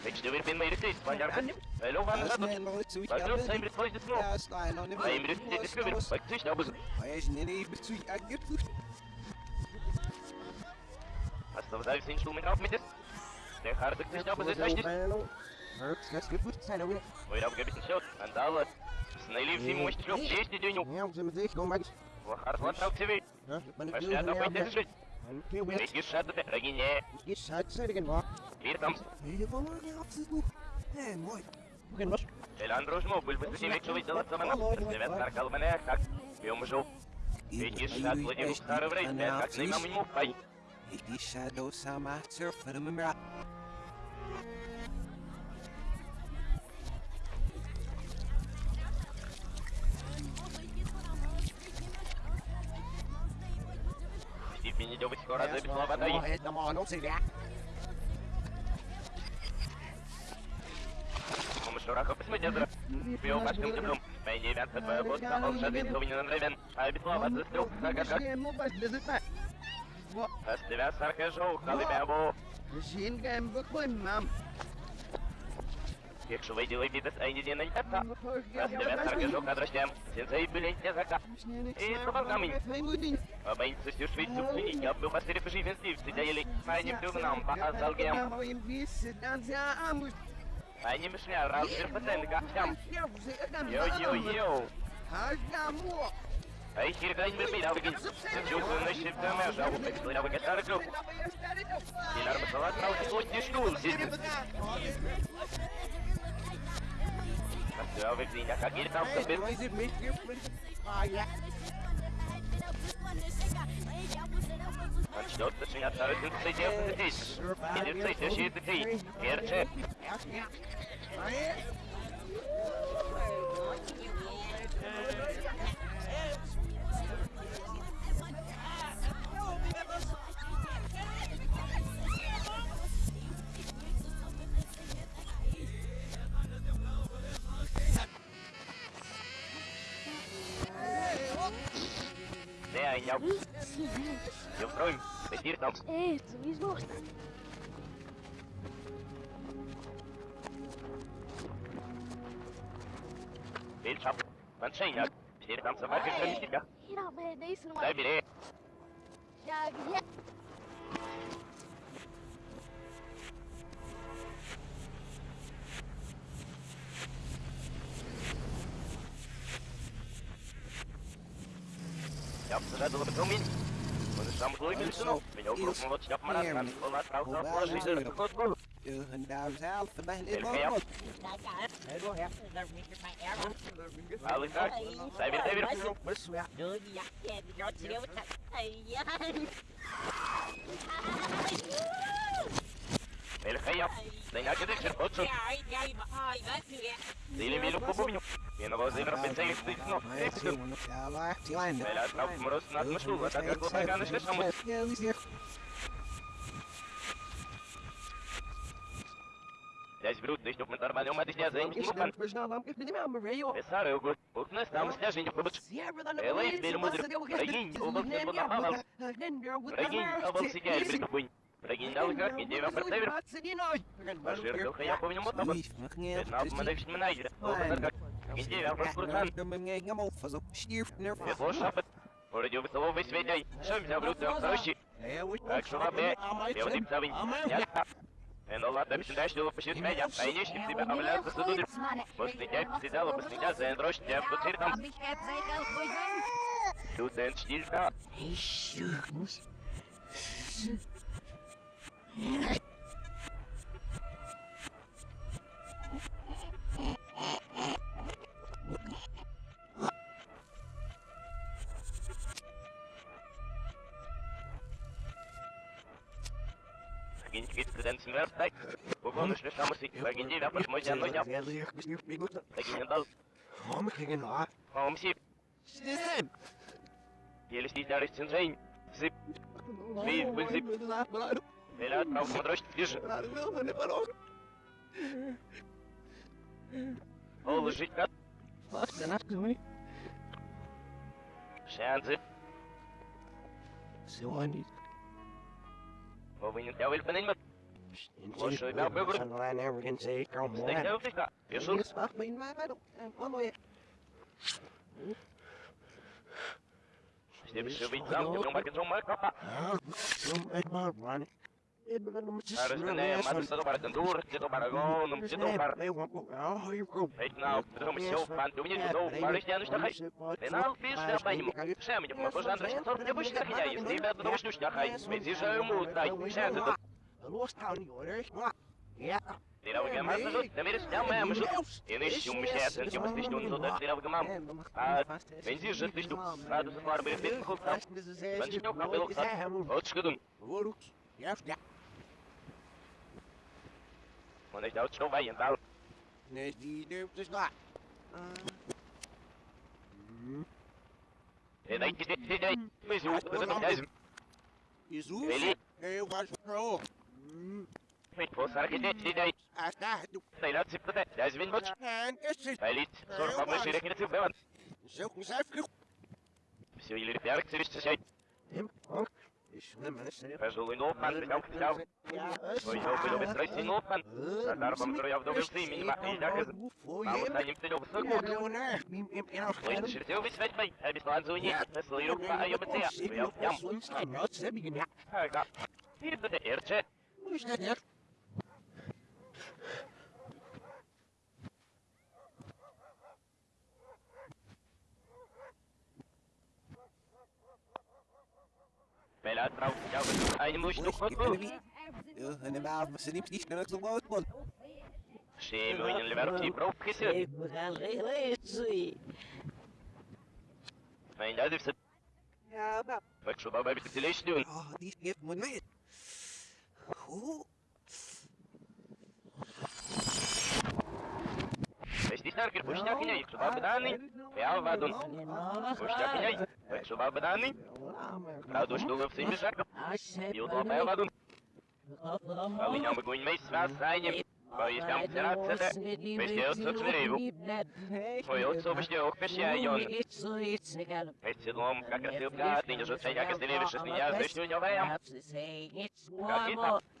Weet je weer binnen je steeds, van jaar. Hallo, van de stad. Wat doet zijn met vlees de snow? Ja, sta je nog niet Hij moet dit is weer. Wat is nou bezig? Hij is niet even zu aggressief. Hast du was alles in Schulen auf mit ist? Der harte ist aber das richtig. Dat is goed zijn ook. Ой, я бы не счет. Андала. Снайли все мощь шлёп, есть день. Ja, ze me zeggen, kom maar. Вахар хватал тебе. Ja, ik ben Пошли одна пойти жить. Heel weer. Ведь шат это рогине. Is het zeggen maar. Мир там. Nee, van maar niet absoluut. Nee, mooi. Begin was. Элан дружмо, был бы ты себе что видел от самого. Девят каркал меня, как бьем жил. Ведь surf voor de mumra. Степень не делать скоро zeggen. Кому шураха посмотрел. Пил башком теплом. Мои девятка твоя водка, он шадит, не нравен. А вода застрел, как как как. Geen was dit het maar. Аз тебя сарка жил, халибябу. Geen geen begon, mam. Якщо виділи біди з Ейді на літа. Аз тебя сарка жил, кадрощем. Сенсей были не зака. И собаками. Обоится всю Швейцу пленить. Я был постерев живенстве. Сидели. Они в нам по азалгем. Они мешня, разбер пациент, гахтям. Йо-йо-йо. Ай, хиргань бирбира выгин. Чувствую на щипте межа. Эксплера вегетары групп. Дилар басалат на утислотни шкул. Все, выглядя, как гирь там собит. Начнет начинаться рыцарь здесь. Или следующий детей. Перче. Не, а я... Я Втроем. Эфир там. Эй, ты не сможешь. Бельчап. Маншейня. Эфир там собака кроме тебя. Hier dan ben je deze nog Дай maar. бери. Я посажу бетумин. Он и сам злой Ja, ze dat wil ik ook niet. Maar dat is namelijk moeilijk met z'n op. Ik ook nog wat snap maar aan. Wel laat vrouw gaan voor zich een Ik boel. Nou, zelf, mijn lieve man. Wel, ik ga. Zij weer even. Ja, Ik ja. Ja. Wil ik geen. саму. Дядь Брут, ты чтоб мы нормально умадись не заинить мукан. Писары угу. Укнес там сляжень побыч. Элэй, теперь мудр. Рагинь, обал не поднапавал. Рагинь, обал сидяй, притупынь. Рагинь Дал как, и дева протевер. Башир, духа я помню мотоба. Пятнал помадавший менайдер. Оба наркак. И дева прокурхан. Светло шапет. Вроде высылов весь ведей. Шам взял Брут, трёх сорощи. Так что лапе. Я вот им цавень. Нет. En Allah da bizim ders yolu pişirip ben yap. Aynı iş gibi ameliyat kısıdıdır. Basınca pisidalı basınca sen roş cep tutir tam. Du sen stil da. Гинь гит креден смер так. Бубон шле самоси. Гинь дева посмотри на ноги. Гинь дал. Омси. Еле стиснялись цинжень. Зип. Вид, зип. Эля отправ смотришь, лежи. О, лежить как. Шансы. Повинен я выль панельмат. Лошо и бял бюгр. Стейк на утыка. Пишу. Все бишь быть там, ты думаешь, что мой капа. Арестане, мадр саду пара кандур, тито пара гонум, тито пара. Ведь на потом все в панту мне туда пара стяну штахай. Пенал пиш на панему. Шем не помогу жан раш сорт не будешь тахня, если тебя потому что штахай. Ведь же ему дай. Шем это. Ты на вгамам жут, ты меришь там мэм жут. И нищу мщет, ты просто что туда ты на вгамам. А, вензи же ты что? Надо за фарбы пить хулта. Венчнёк капел ксат. Вот шкадун. Он их Man niet dat zo wij and out. Nee, die durft dus not. En ik zit dit niet. nee, dat is duizend. Mizu? Nee, was pro. Ik was er niet dit niet. Ah. Nee, dat zit dat. Dat is win wat. En is het. niet. van mijn rekening niet bellen. Zo niet. zelf. Zo jullie werk te rusten zijn. Hem. Ланзу нет. Слышу, а я бы тебя, я в ям. Ага. И это эрче. Bella drauf, ja, aber eine muss noch gut gut. En de maal, maar ze niet niet naar het woord man. Schemo in le verti professor. Mein da ist Ja, Spelen trouwens, jou bedoel. Hij moest toch wat doen. Ja, en dan maar ze niet niet naar het gebouw kon. Ze wil je lekker op die broek gissen. Ik moet gaan lezen. Mijn dat is het. Ja, maar. Ik zou bij me te lezen doen. Oh, die heeft me niet. Hoe? Не месяц вас занят. Боюсь, там цараться. Везде отсутствие. Твой отцов ждет ох пешайон. Эти дом, как осылка, ты не жутся, как осылевишь, с меня зачну не ваям. Как и там. Так что баба, але надо так что баба беседу так и чтут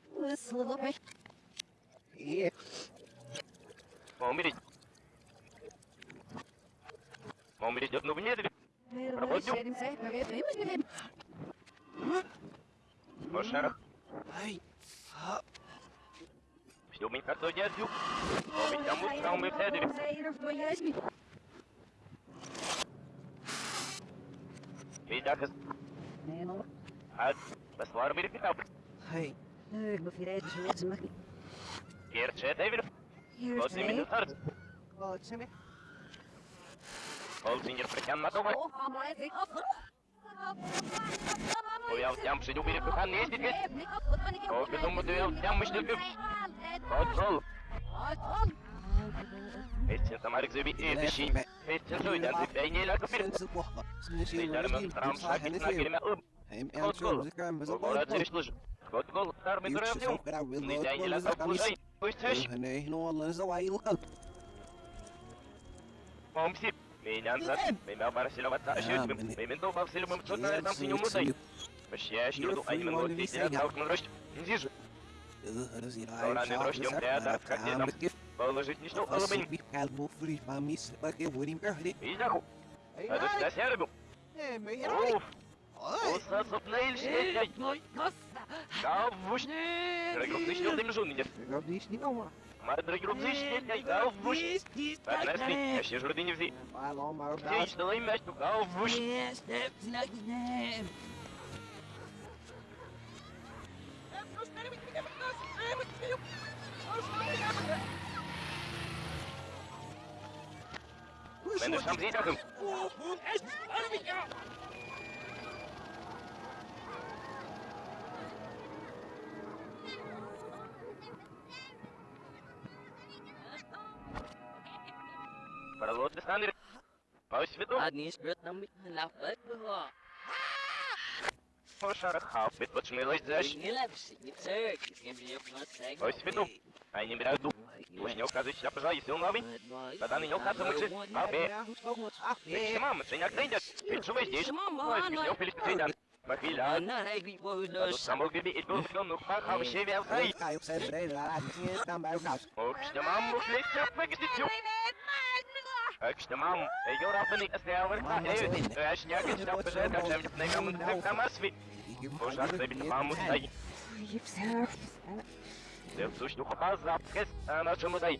кушкус. Е. Умереть. Умереть одну в неделю. В шарах. Ай. А. Все мы как то дядю. Поведям утром мы Gerçeğe devir. Gözümün tutar. Gözümün. Olzinger bekannat over. Ujav jam se ljubi repuhan nesitvis. Kogu tomu tu jav jam išljubiu. Kontrol. Etsin samarik zubi etişi. Etsin soydan zübey neyle kapir. Sizlerime tramsa gitna girme ıb. Kontrol. Kogu ratsiriş lujim. Etişin. Esten soydan zibey ne lakı bir. Sinds het wachten. Sinds je Lidarımın tram sakit na girme ım. Hem en Kontrol. zo zeker met een Ogora zırışlıж. Kontrol. Tar mi Uurtjes duruyor. ook weer wil Ne dayne lakı pulsay. Uçtuş. Nee, no alles zo hij wil. Помси. Меня назад. Меня барсила в аташит. Меня дома в селюмом цотна там синюм мусай. Пощаешь, юду, а Davuşni. Regrupdışni oldum junior. Regrupdışni ama. Maar regrupdışni ne davuşni. Adresni. Eşi jurdi ne vzi. Malo mar. Hiç dolayım eş tu davuşni. Ne step zinak ne. Ben de şamziyim takım. Oh, bu eş. Arabika. Шнел, гаввуш. Поднесли, я ще журды не взи. День что им мяч, гаввуш. Мене сам зітахом. Пролот Александр. По свету. По шарах хафит, подшмилась защ. По свету. А не беру ду. Уж не указывай, я пожалуй, он новый. Тогда не указывай, мычи. Папе. Ты мама, ты не отдайдет. Ты живой здесь. Ой, смешно, пилит Махиля. Тут Chwila. Do samogibitów pachał się wiatr. Oczta no mam możliwość wygrzyciu. Oczta mam. Jura byli zdrowerka. Aż nie gdzieś przed czym tego mnóstwo tamaswi. Można sobie mamu staj. Ty w coś duchowa zapres, a na czemu daj?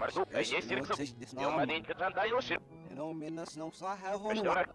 Марку, есть сирксу. Днем маленько джандайлши. Пешторак.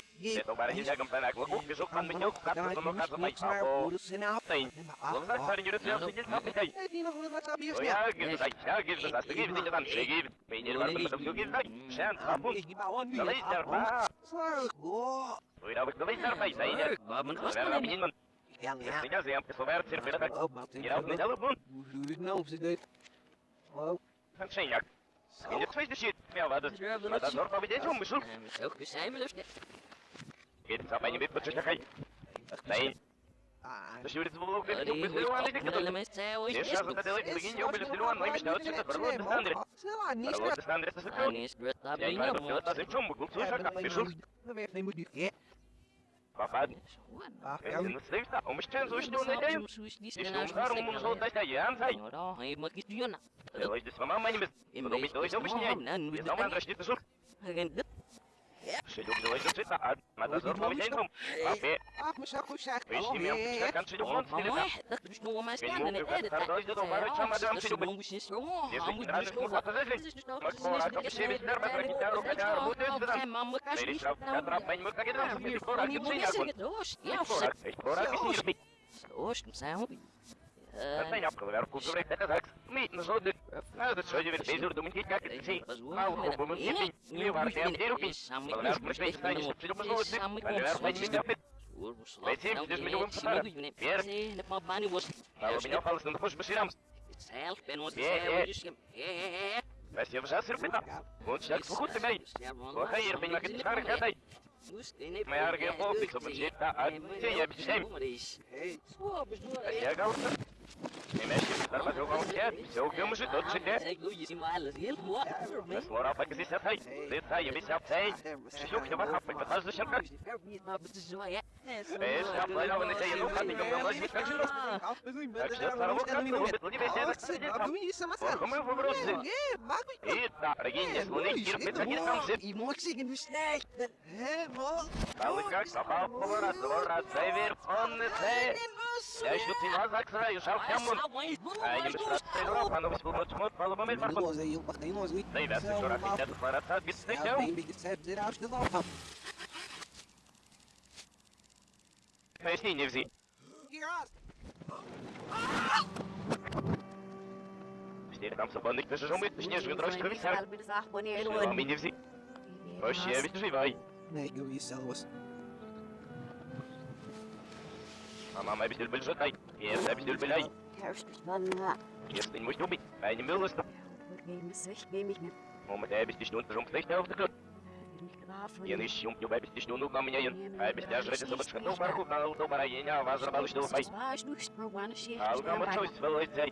царь. Оф, вы тисейну. Это барани лягом панак. Луку, бежу, хан меню, капу, но каза май папо. Тейн. Ловзак, парень, юрец, я сидел, капикай. Я Гиздай, я гиздай, застыги, видите, там, шеги. Пейнер, варбы, Потом все гиздай. Шен, хапун. Далай, дерба. Вы давай, далай, дерба, и зайнер. Верно, минимум. Если я nicht, du bist nur an der Kette. Я сейчас вот это лайк, begin я были силуан, но именно вот это прорвот без Андре. Прорвот без Андре, это секунд. Я не знаю, что это за чем, был слушай, как пишу. Papad. Ah, Kasi naslimsta. Umisyan so siya na tayo. Isnum darum mun so tayo yan say. Ой, здесь мама не без. Потом что еще объясняй. Я сам андрашти ты сур. Шелюк давай тут цвета. А надо зор помещаем. Папе. ah, mas ako siya. Вещи Oh, меня eh. пускай кончили Вон стилета. Zijn afgewerkt, goed gewerkt, dat is het. Niet, zo de... Nou, dat zou je weer bezig doen, niet kijken, te zien. Nou, goed, we moeten zien. Nu waar ik hem hier ook is. Maar dan werkt mijn twee staan, je zit op mijn zoon, dit. En dan werkt mijn niet meer. Weet je, dus met jongen vertellen. Weer. Nou, we hebben alles in de post beschermd. Wij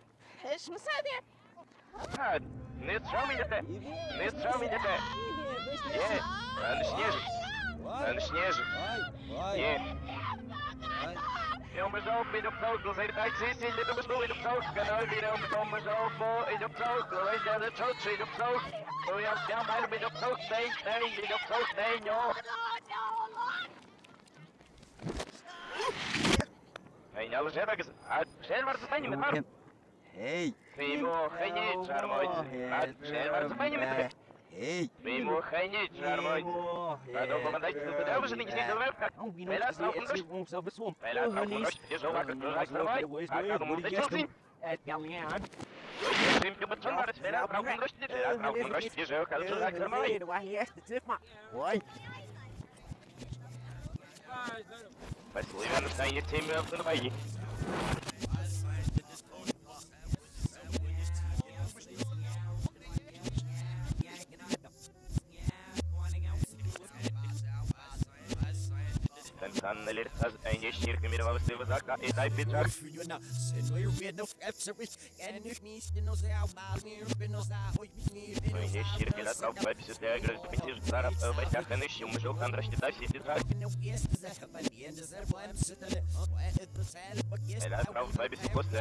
مش مصادر عاد نتشامي دتا نتشامي دتا يه انا شنيج انا شنيج يه Eu mas ao fim do sol, não sei in existe, ele não estou indo sol, canal virão, então mas ao fim do sol, não het se é do sol, se do sol, eu ia chamar mais do sol, tem, tem, do sol, tem, ó. Hey, nou, zeg maar, zeg maar, zeg maar, zeg maar, zeg maar, стыка. Поясни, не взи. Теперь там собаник ты? же умыт, точнее, же дрожь кровисяк. Маме не взи. Вообще, ведь живай. А мама обитель был жотай. И это обитель беляй. Если не можешь убить, а не милость. Мама, ты обестишь, он жум слышь, auf der Klut. Я не ищу, не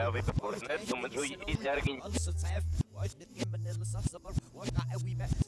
обестишь, ну на меня ен. А обестишь, ради собак, что ну марху,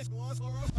last was for.